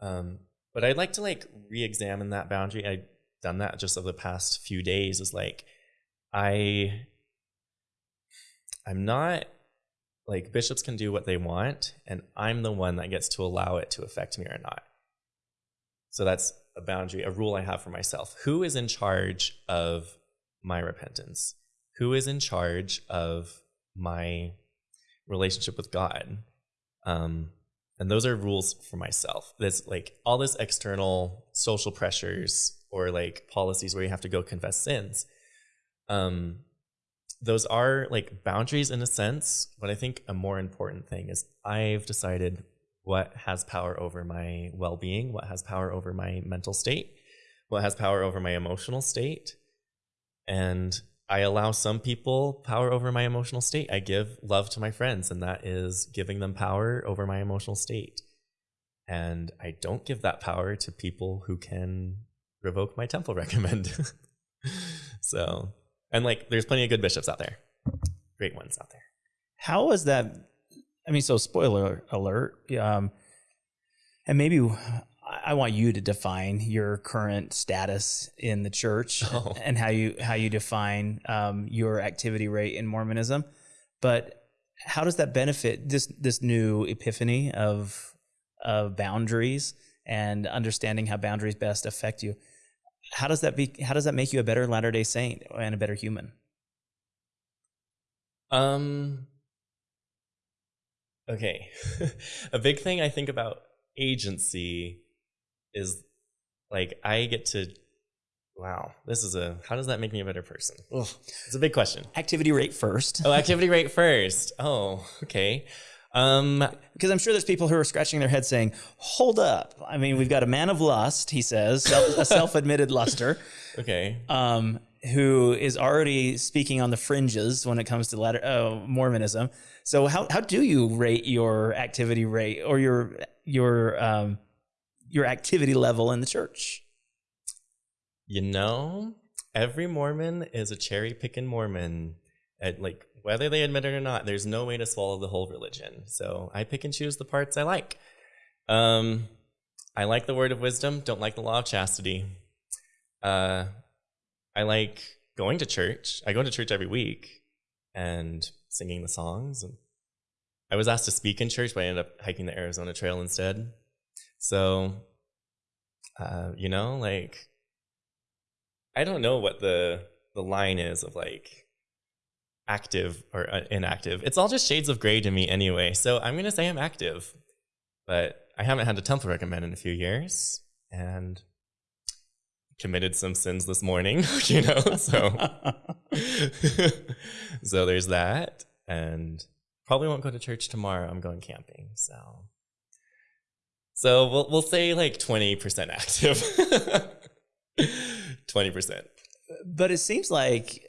Um but i'd like to like re-examine that boundary. I've done that just over the past few days. Is like i i'm not like bishops can do what they want and i'm the one that gets to allow it to affect me or not. So that's a boundary a rule i have for myself. Who is in charge of my repentance? Who is in charge of my relationship with god? Um and those are rules for myself. There's like all this external social pressures or like policies where you have to go confess sins um those are like boundaries in a sense, but I think a more important thing is I've decided what has power over my well being, what has power over my mental state, what has power over my emotional state. And I allow some people power over my emotional state. I give love to my friends, and that is giving them power over my emotional state. And I don't give that power to people who can revoke my temple recommend. so, and like, there's plenty of good bishops out there, great ones out there. How was that? I mean, so spoiler alert. Um, and maybe I want you to define your current status in the church oh. and how you how you define um, your activity rate in Mormonism. But how does that benefit this this new epiphany of of boundaries and understanding how boundaries best affect you? How does that be? How does that make you a better Latter Day Saint and a better human? Um. Okay, a big thing I think about agency is like I get to wow, this is a how does that make me a better person? Ugh, it's a big question. Activity rate first. oh, activity rate first. Oh, okay. Um, because I'm sure there's people who are scratching their head saying, "Hold up! I mean, we've got a man of lust," he says, a self-admitted luster. Okay. Um, who is already speaking on the fringes when it comes to latter, uh, Mormonism. So how how do you rate your activity rate or your your um, your activity level in the church? You know, every Mormon is a cherry picking Mormon. At like whether they admit it or not, there's no way to swallow the whole religion. So I pick and choose the parts I like. Um, I like the word of wisdom, don't like the law of chastity. Uh, I like going to church. I go to church every week and singing the songs. And I was asked to speak in church, but I ended up hiking the Arizona Trail instead. So, uh, you know, like, I don't know what the the line is of like active or uh, inactive. It's all just shades of gray to me anyway. So I'm gonna say I'm active, but I haven't had a temple recommend in a few years, and committed some sins this morning. You know, so so there's that, and probably won't go to church tomorrow. I'm going camping, so so we'll we'll say like twenty percent active. Twenty percent. But it seems like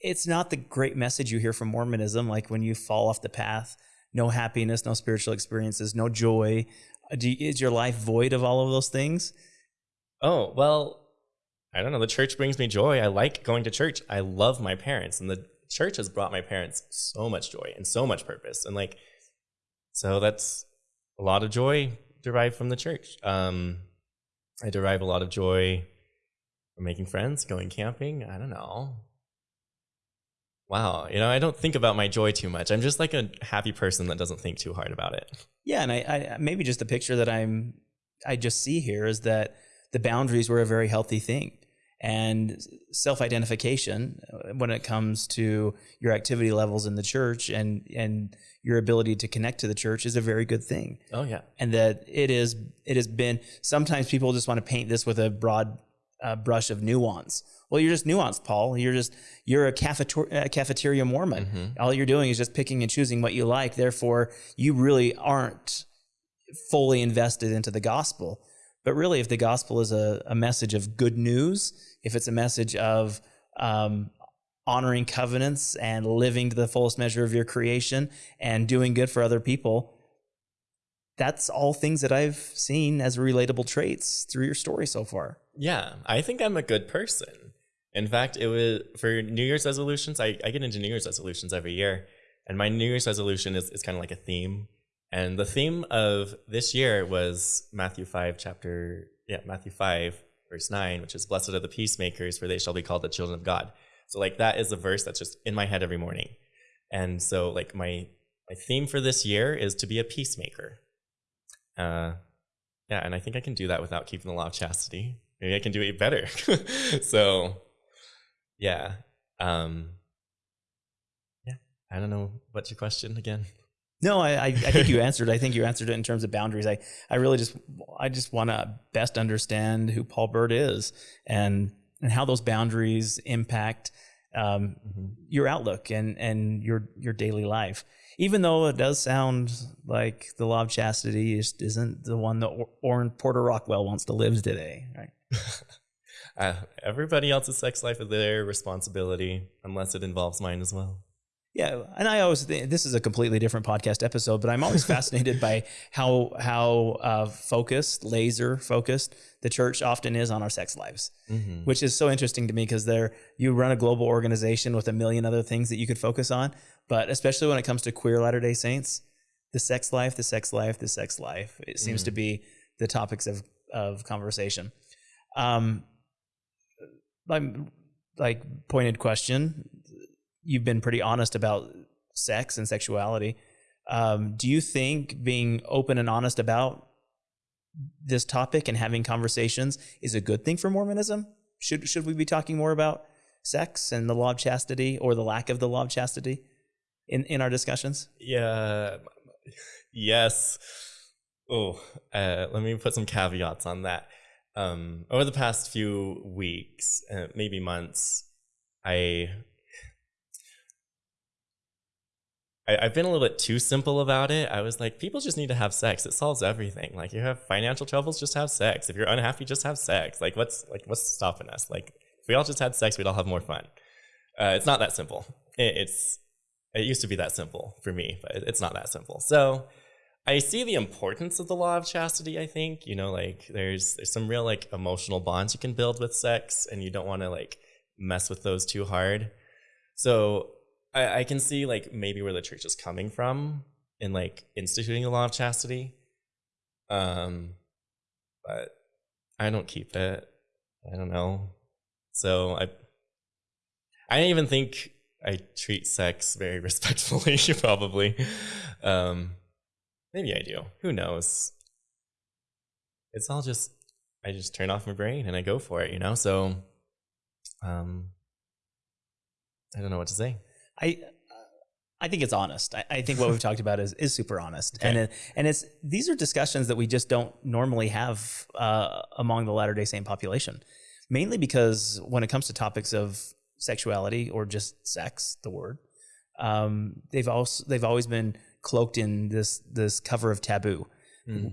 it's not the great message you hear from Mormonism. Like when you fall off the path, no happiness, no spiritual experiences, no joy. You, is your life void of all of those things? Oh well, I don't know. The church brings me joy. I like going to church. I love my parents, and the church has brought my parents so much joy and so much purpose. And like, so that's a lot of joy derived from the church. Um, I derive a lot of joy from making friends, going camping. I don't know. Wow, you know, I don't think about my joy too much. I'm just like a happy person that doesn't think too hard about it. Yeah, and I, I maybe just the picture that I'm I just see here is that the boundaries were a very healthy thing and self-identification uh, when it comes to your activity levels in the church and and your ability to connect to the church is a very good thing. Oh yeah. And that it is it has been sometimes people just want to paint this with a broad uh, brush of nuance. Well, you're just nuanced, Paul. You're just you're a cafeteria, cafeteria Mormon. Mm-hmm. All you're doing is just picking and choosing what you like. Therefore, you really aren't fully invested into the gospel. But really, if the gospel is a, a message of good news, if it's a message of um, honoring covenants and living to the fullest measure of your creation and doing good for other people, that's all things that I've seen as relatable traits through your story so far. Yeah, I think I'm a good person. In fact, it was for New Year's resolutions. I, I get into New Year's resolutions every year, and my New Year's resolution is, is kind of like a theme. And the theme of this year was Matthew 5, chapter, yeah, Matthew 5, verse 9, which is blessed are the peacemakers, for they shall be called the children of God. So like that is a verse that's just in my head every morning. And so like my my theme for this year is to be a peacemaker. Uh yeah, and I think I can do that without keeping the law of chastity. Maybe I can do it better. so yeah. Um yeah. I don't know what's your question again. No, I, I think you answered. I think you answered it in terms of boundaries. I, I really just, I just want to best understand who Paul Burt is and and how those boundaries impact um, mm-hmm. your outlook and and your your daily life. Even though it does sound like the law of chastity is, isn't the one that or- Orrin Porter Rockwell wants to live today, right? Uh, everybody else's sex life is their responsibility, unless it involves mine as well. Yeah, and I always think this is a completely different podcast episode, but I'm always fascinated by how how uh, focused, laser focused the church often is on our sex lives, Mm-hmm. which is so interesting to me because there you run a global organization with a million other things that you could focus on, but especially when it comes to queer Latter Day Saints, the sex life, the sex life, the sex life, it seems to be the topics of of conversation. Um, like pointed question you've been pretty honest about sex and sexuality. Um, do you think being open and honest about this topic and having conversations is a good thing for Mormonism? Should should we be talking more about sex and the law of chastity or the lack of the law of chastity in, in our discussions? Yeah. Yes. Oh, uh, let me put some caveats on that. Um, over the past few weeks, uh, maybe months, I, I I've been a little bit too simple about it. I was like, people just need to have sex. It solves everything. Like, you have financial troubles, just have sex. If you're unhappy, just have sex. Like, what's like what's stopping us? Like, if we all just had sex, we'd all have more fun. Uh, it's not that simple. It, it's it used to be that simple for me, but it- it's not that simple. So I see the importance of the law of chastity, I think. You know, like there's there's some real like emotional bonds you can build with sex and you don't want to like mess with those too hard. So I, I can see like maybe where the church is coming from in like instituting the law of chastity. Um but I don't keep it. I don't know. So I I don't even think I treat sex very respectfully, probably. Um, maybe I do. Who knows? It's all just, I just turn off my brain and I go for it, you know? So, um, I don't know what to say. I I think it's honest. I, I think what we've talked about is is super honest, and it, and it's these are discussions that we just don't normally have uh, among the Latter Day Saint population, mainly because when it comes to topics of sexuality or just sex, the word, um, they've also they've always been cloaked in this this cover of taboo.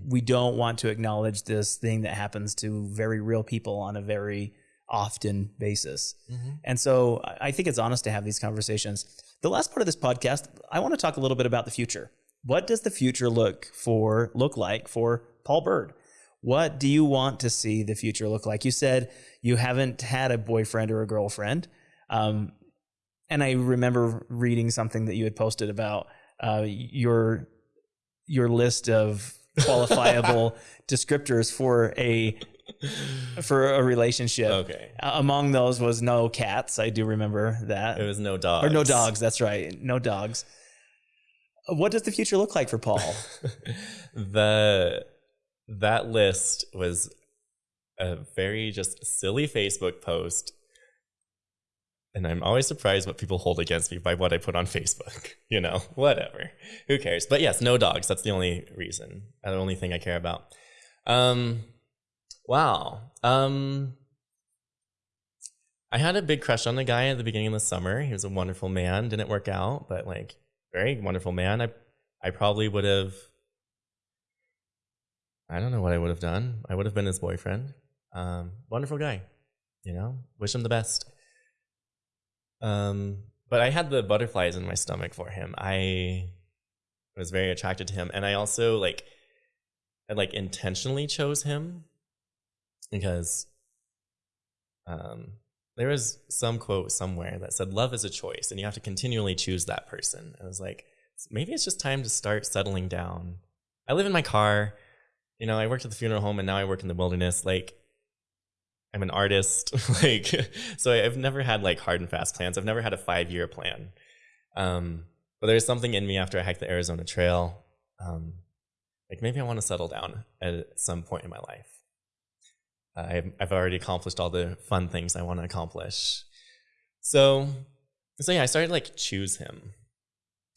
We don't want to acknowledge this thing that happens to very real people on a very often basis. And so I I think it's honest to have these conversations. The last part of this podcast, I want to talk a little bit about the future. What does the future look for look like for Paul Bird? What do you want to see the future look like? You said you haven't had a boyfriend or a girlfriend. Um, and I remember reading something that you had posted about uh, your your list of qualifiable descriptors for a for a relationship. Okay. Uh, Among those was no cats. I do remember that. It was no dogs. or no dogs. That's right. No dogs. What does the future look like for Paul? the that list was a very just silly Facebook post. And I'm always surprised what people hold against me by what I put on Facebook. You know, whatever. Who cares? But yes, no dogs. That's the only reason. The only thing I care about. Um wow. Um I had a big crush on the guy at the beginning of the summer. He was a wonderful man. Didn't work out, but like very wonderful man. I I probably would have I don't know what I would have done. I would have been his boyfriend. Um, wonderful guy, you know. Wish him the best. Um, but I had the butterflies in my stomach for him. I was very attracted to him, and I also like, I like intentionally chose him because, um, there was some quote somewhere that said, "Love is a choice, and you have to continually choose that person." I was like, maybe it's just time to start settling down. I live in my car you know, I worked at the funeral home and now I work in the wilderness. Like, I'm an artist. like, so I've never had like hard and fast plans. I've never had a five year plan. Um, but there's something in me after I hiked the Arizona Trail. Um, like maybe I want to settle down at some point in my life. Uh, I've, I've already accomplished all the fun things I want to accomplish. So, so yeah, I started like choose him.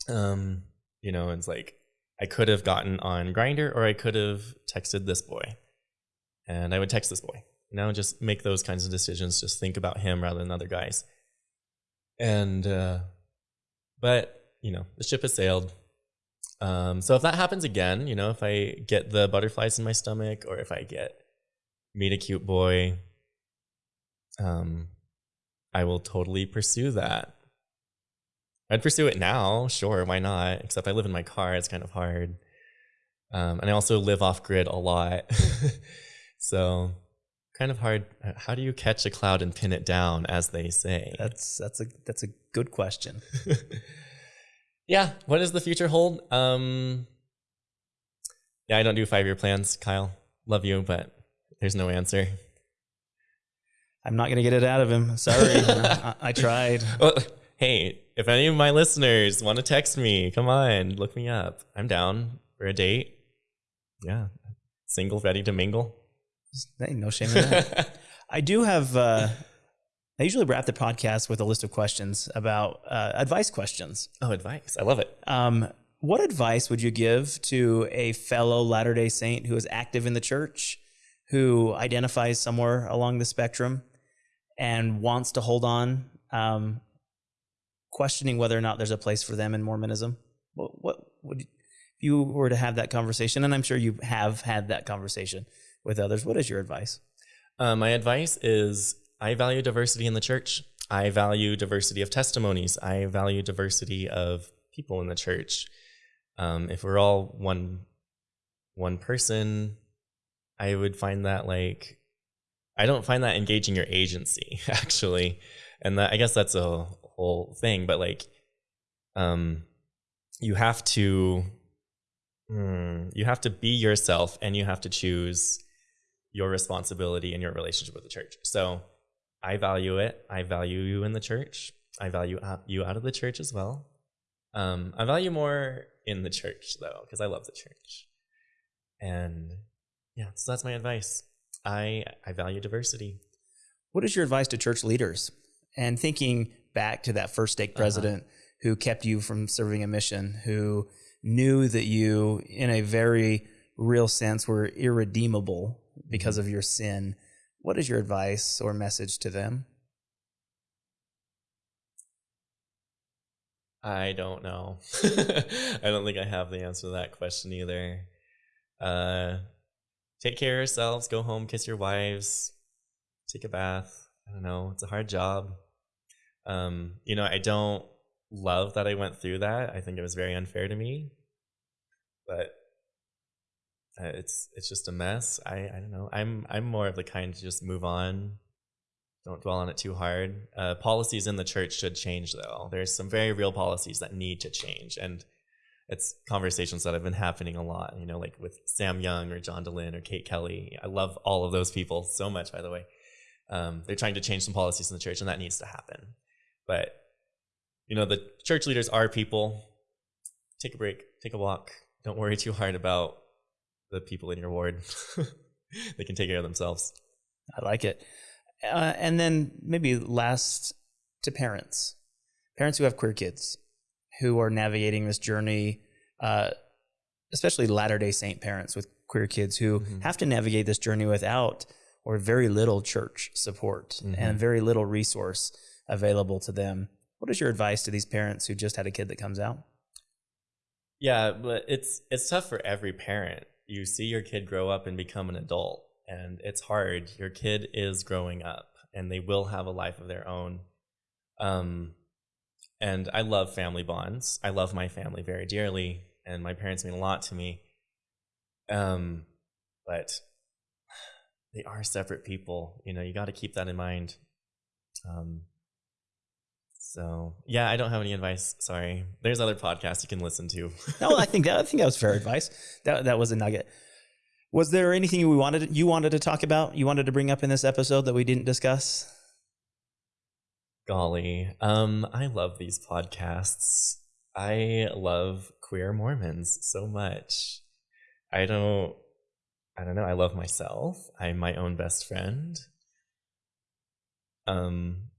Um, you know, it's like I could have gotten on Grindr or I could have texted this boy. And I would text this boy. You know, just make those kinds of decisions. Just think about him rather than other guys. And uh but, you know, the ship has sailed. Um, so if that happens again, you know, if I get the butterflies in my stomach or if I get meet a cute boy, um, I will totally pursue that. I'd pursue it now, sure, why not? Except I live in my car, it's kind of hard. Um, and I also live off grid a lot. so kind of hard. How do you catch a cloud and pin it down, as they say? That's that's a that's a good question. yeah. What does the future hold? Um, yeah, I don't do five year plans, Kyle. Love you, but there's no answer. I'm not gonna get it out of him. Sorry, I, I, tried. Well, hey, if any of my listeners want to text me, come on, look me up. I'm down for a date. Yeah, single, ready to mingle. No shame in that. I do have. Uh, I usually wrap the podcast with a list of questions about uh, advice questions. Oh, advice! I love it. Um, what advice would you give to a fellow Latter Day Saint who is active in the church, who identifies somewhere along the spectrum, and wants to hold on, um, questioning whether or not there's a place for them in Mormonism? What, what would you, if you were to have that conversation? And I'm sure you have had that conversation with others. What is your advice? Uh, my advice is I value diversity in the church. I value diversity of testimonies. I value diversity of people in the church. Um, if we're all one one person, I would find that like I don't find that engaging your agency actually, and that I guess that's a whole thing. But like, um, you have to mm, you have to be yourself, and you have to choose your responsibility in your relationship with the church. So I value it. I value you in the church. I value you out of the church as well. Um, I value more in the church though, because I love the church. And yeah, so that's my advice. I I value diversity. What is your advice to church leaders? And thinking back to that first stake uh-huh. president uh-huh. who kept you from serving a mission, who knew that you, in a very real sense, were irredeemable because mm-hmm. of your sin. What is your advice or message to them? I don't know. I don't think I have the answer to that question either. Uh, take care of yourselves, go home, kiss your wives, take a bath. I don't know. It's a hard job. Um, you know, I don't love that I went through that. I think it was very unfair to me. But it's it's just a mess. I I don't know. I'm I'm more of the kind to just move on. Don't dwell on it too hard. Uh, policies in the church should change, though. There's some very real policies that need to change, and it's conversations that have been happening a lot. You know, like with Sam Young or John Dehlin or Kate Kelly. I love all of those people so much. By the way, um, they're trying to change some policies in the church, and that needs to happen. But you know, the church leaders are people. Take a break. Take a walk. Don't worry too hard about the people in your ward. they can take care of themselves. I like it. Uh, and then maybe last to parents, parents who have queer kids who are navigating this journey, uh, especially Latter day Saint parents with queer kids who mm-hmm. have to navigate this journey without or very little church support mm-hmm. and very little resource available to them. What is your advice to these parents who just had a kid that comes out? Yeah, but it's it's tough for every parent you see your kid grow up and become an adult and it's hard. Your kid is growing up and they will have a life of their own. Um, and i love family bonds. I love my family very dearly and my parents mean a lot to me. Um, but they are separate people. You know you got to keep that in mind. Um, so yeah, I don't have any advice. Sorry. There's other podcasts you can listen to. no, I think that I think that was fair advice. That that was a nugget. Was there anything we wanted you wanted to talk about? You wanted to bring up in this episode that we didn't discuss? Golly, um, I love these podcasts. I love queer Mormons so much. I don't, I don't know. I love myself. I'm my own best friend. Um,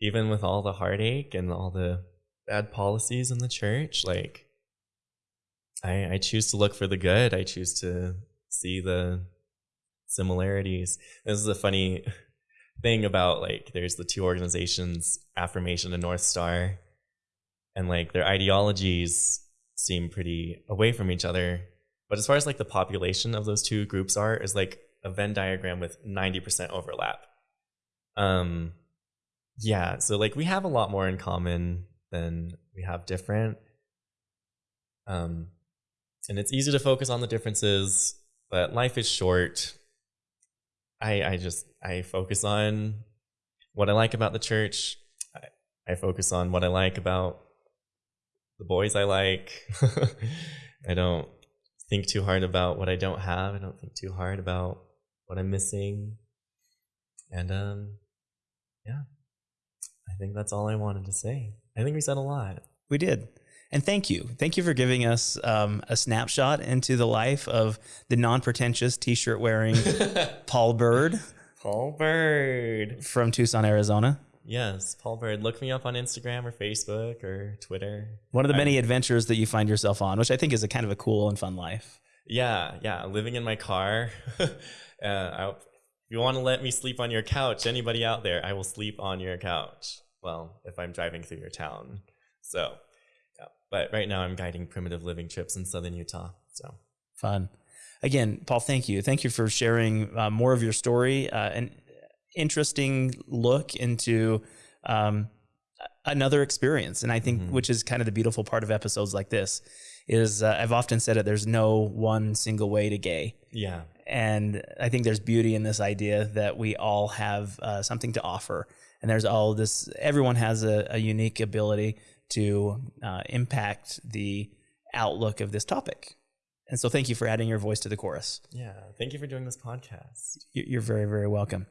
even with all the heartache and all the bad policies in the church, like I, I choose to look for the good. I choose to see the similarities. This is a funny thing about like there's the two organizations, Affirmation and North Star, and like their ideologies seem pretty away from each other. But as far as like the population of those two groups are, is like a Venn diagram with 90% overlap. Um, yeah, so like we have a lot more in common than we have different. Um, and it's easy to focus on the differences, but life is short. I I just I focus on what I like about the church. I, I focus on what I like about the boys I like. I don't think too hard about what I don't have. I don't think too hard about what I'm missing. And um yeah. I think that's all I wanted to say. I think we said a lot. We did. And thank you. Thank you for giving us um, a snapshot into the life of the non pretentious t shirt wearing Paul Bird. Paul Bird. From Tucson, Arizona. Yes, Paul Bird. Look me up on Instagram or Facebook or Twitter. One of the many I, adventures that you find yourself on, which I think is a kind of a cool and fun life. Yeah, yeah. Living in my car. uh, I, if you want to let me sleep on your couch, anybody out there, I will sleep on your couch. Well, if I'm driving through your town. So yeah. but right now, I'm guiding primitive living trips in southern Utah. So fun. Again, Paul, thank you. Thank you for sharing uh, more of your story. Uh, an interesting look into um, another experience, and I think mm-hmm. which is kind of the beautiful part of episodes like this is uh, I've often said it. There's no one single way to gay. Yeah. And I think there's beauty in this idea that we all have uh, something to offer, and there's all this. Everyone has a, a unique ability to uh, impact the outlook of this topic. And so, thank you for adding your voice to the chorus. Yeah, thank you for doing this podcast. You're very, very welcome.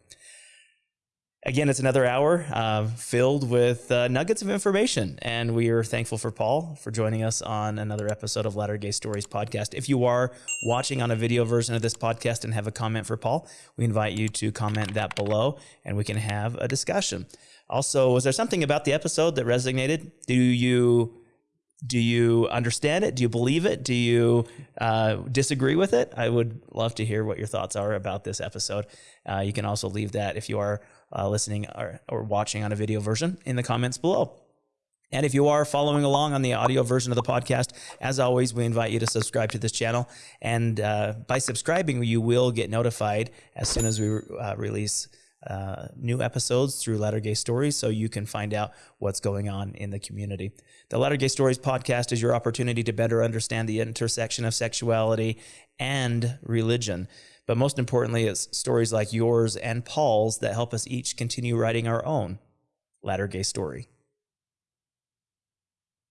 Again, it's another hour uh, filled with uh, nuggets of information. And we are thankful for Paul for joining us on another episode of Latter Gay Stories podcast. If you are watching on a video version of this podcast and have a comment for Paul, we invite you to comment that below and we can have a discussion. Also, was there something about the episode that resonated? Do you do you understand it? Do you believe it? Do you uh, disagree with it? I would love to hear what your thoughts are about this episode. Uh, you can also leave that if you are uh, listening or, or watching on a video version in the comments below. And if you are following along on the audio version of the podcast, as always, we invite you to subscribe to this channel. And uh, by subscribing, you will get notified as soon as we uh, release uh, new episodes through Latter Gay Stories so you can find out what's going on in the community. The Latter Gay Stories podcast is your opportunity to better understand the intersection of sexuality and religion. But most importantly, it's stories like yours and Paul's that help us each continue writing our own Latter Gay story.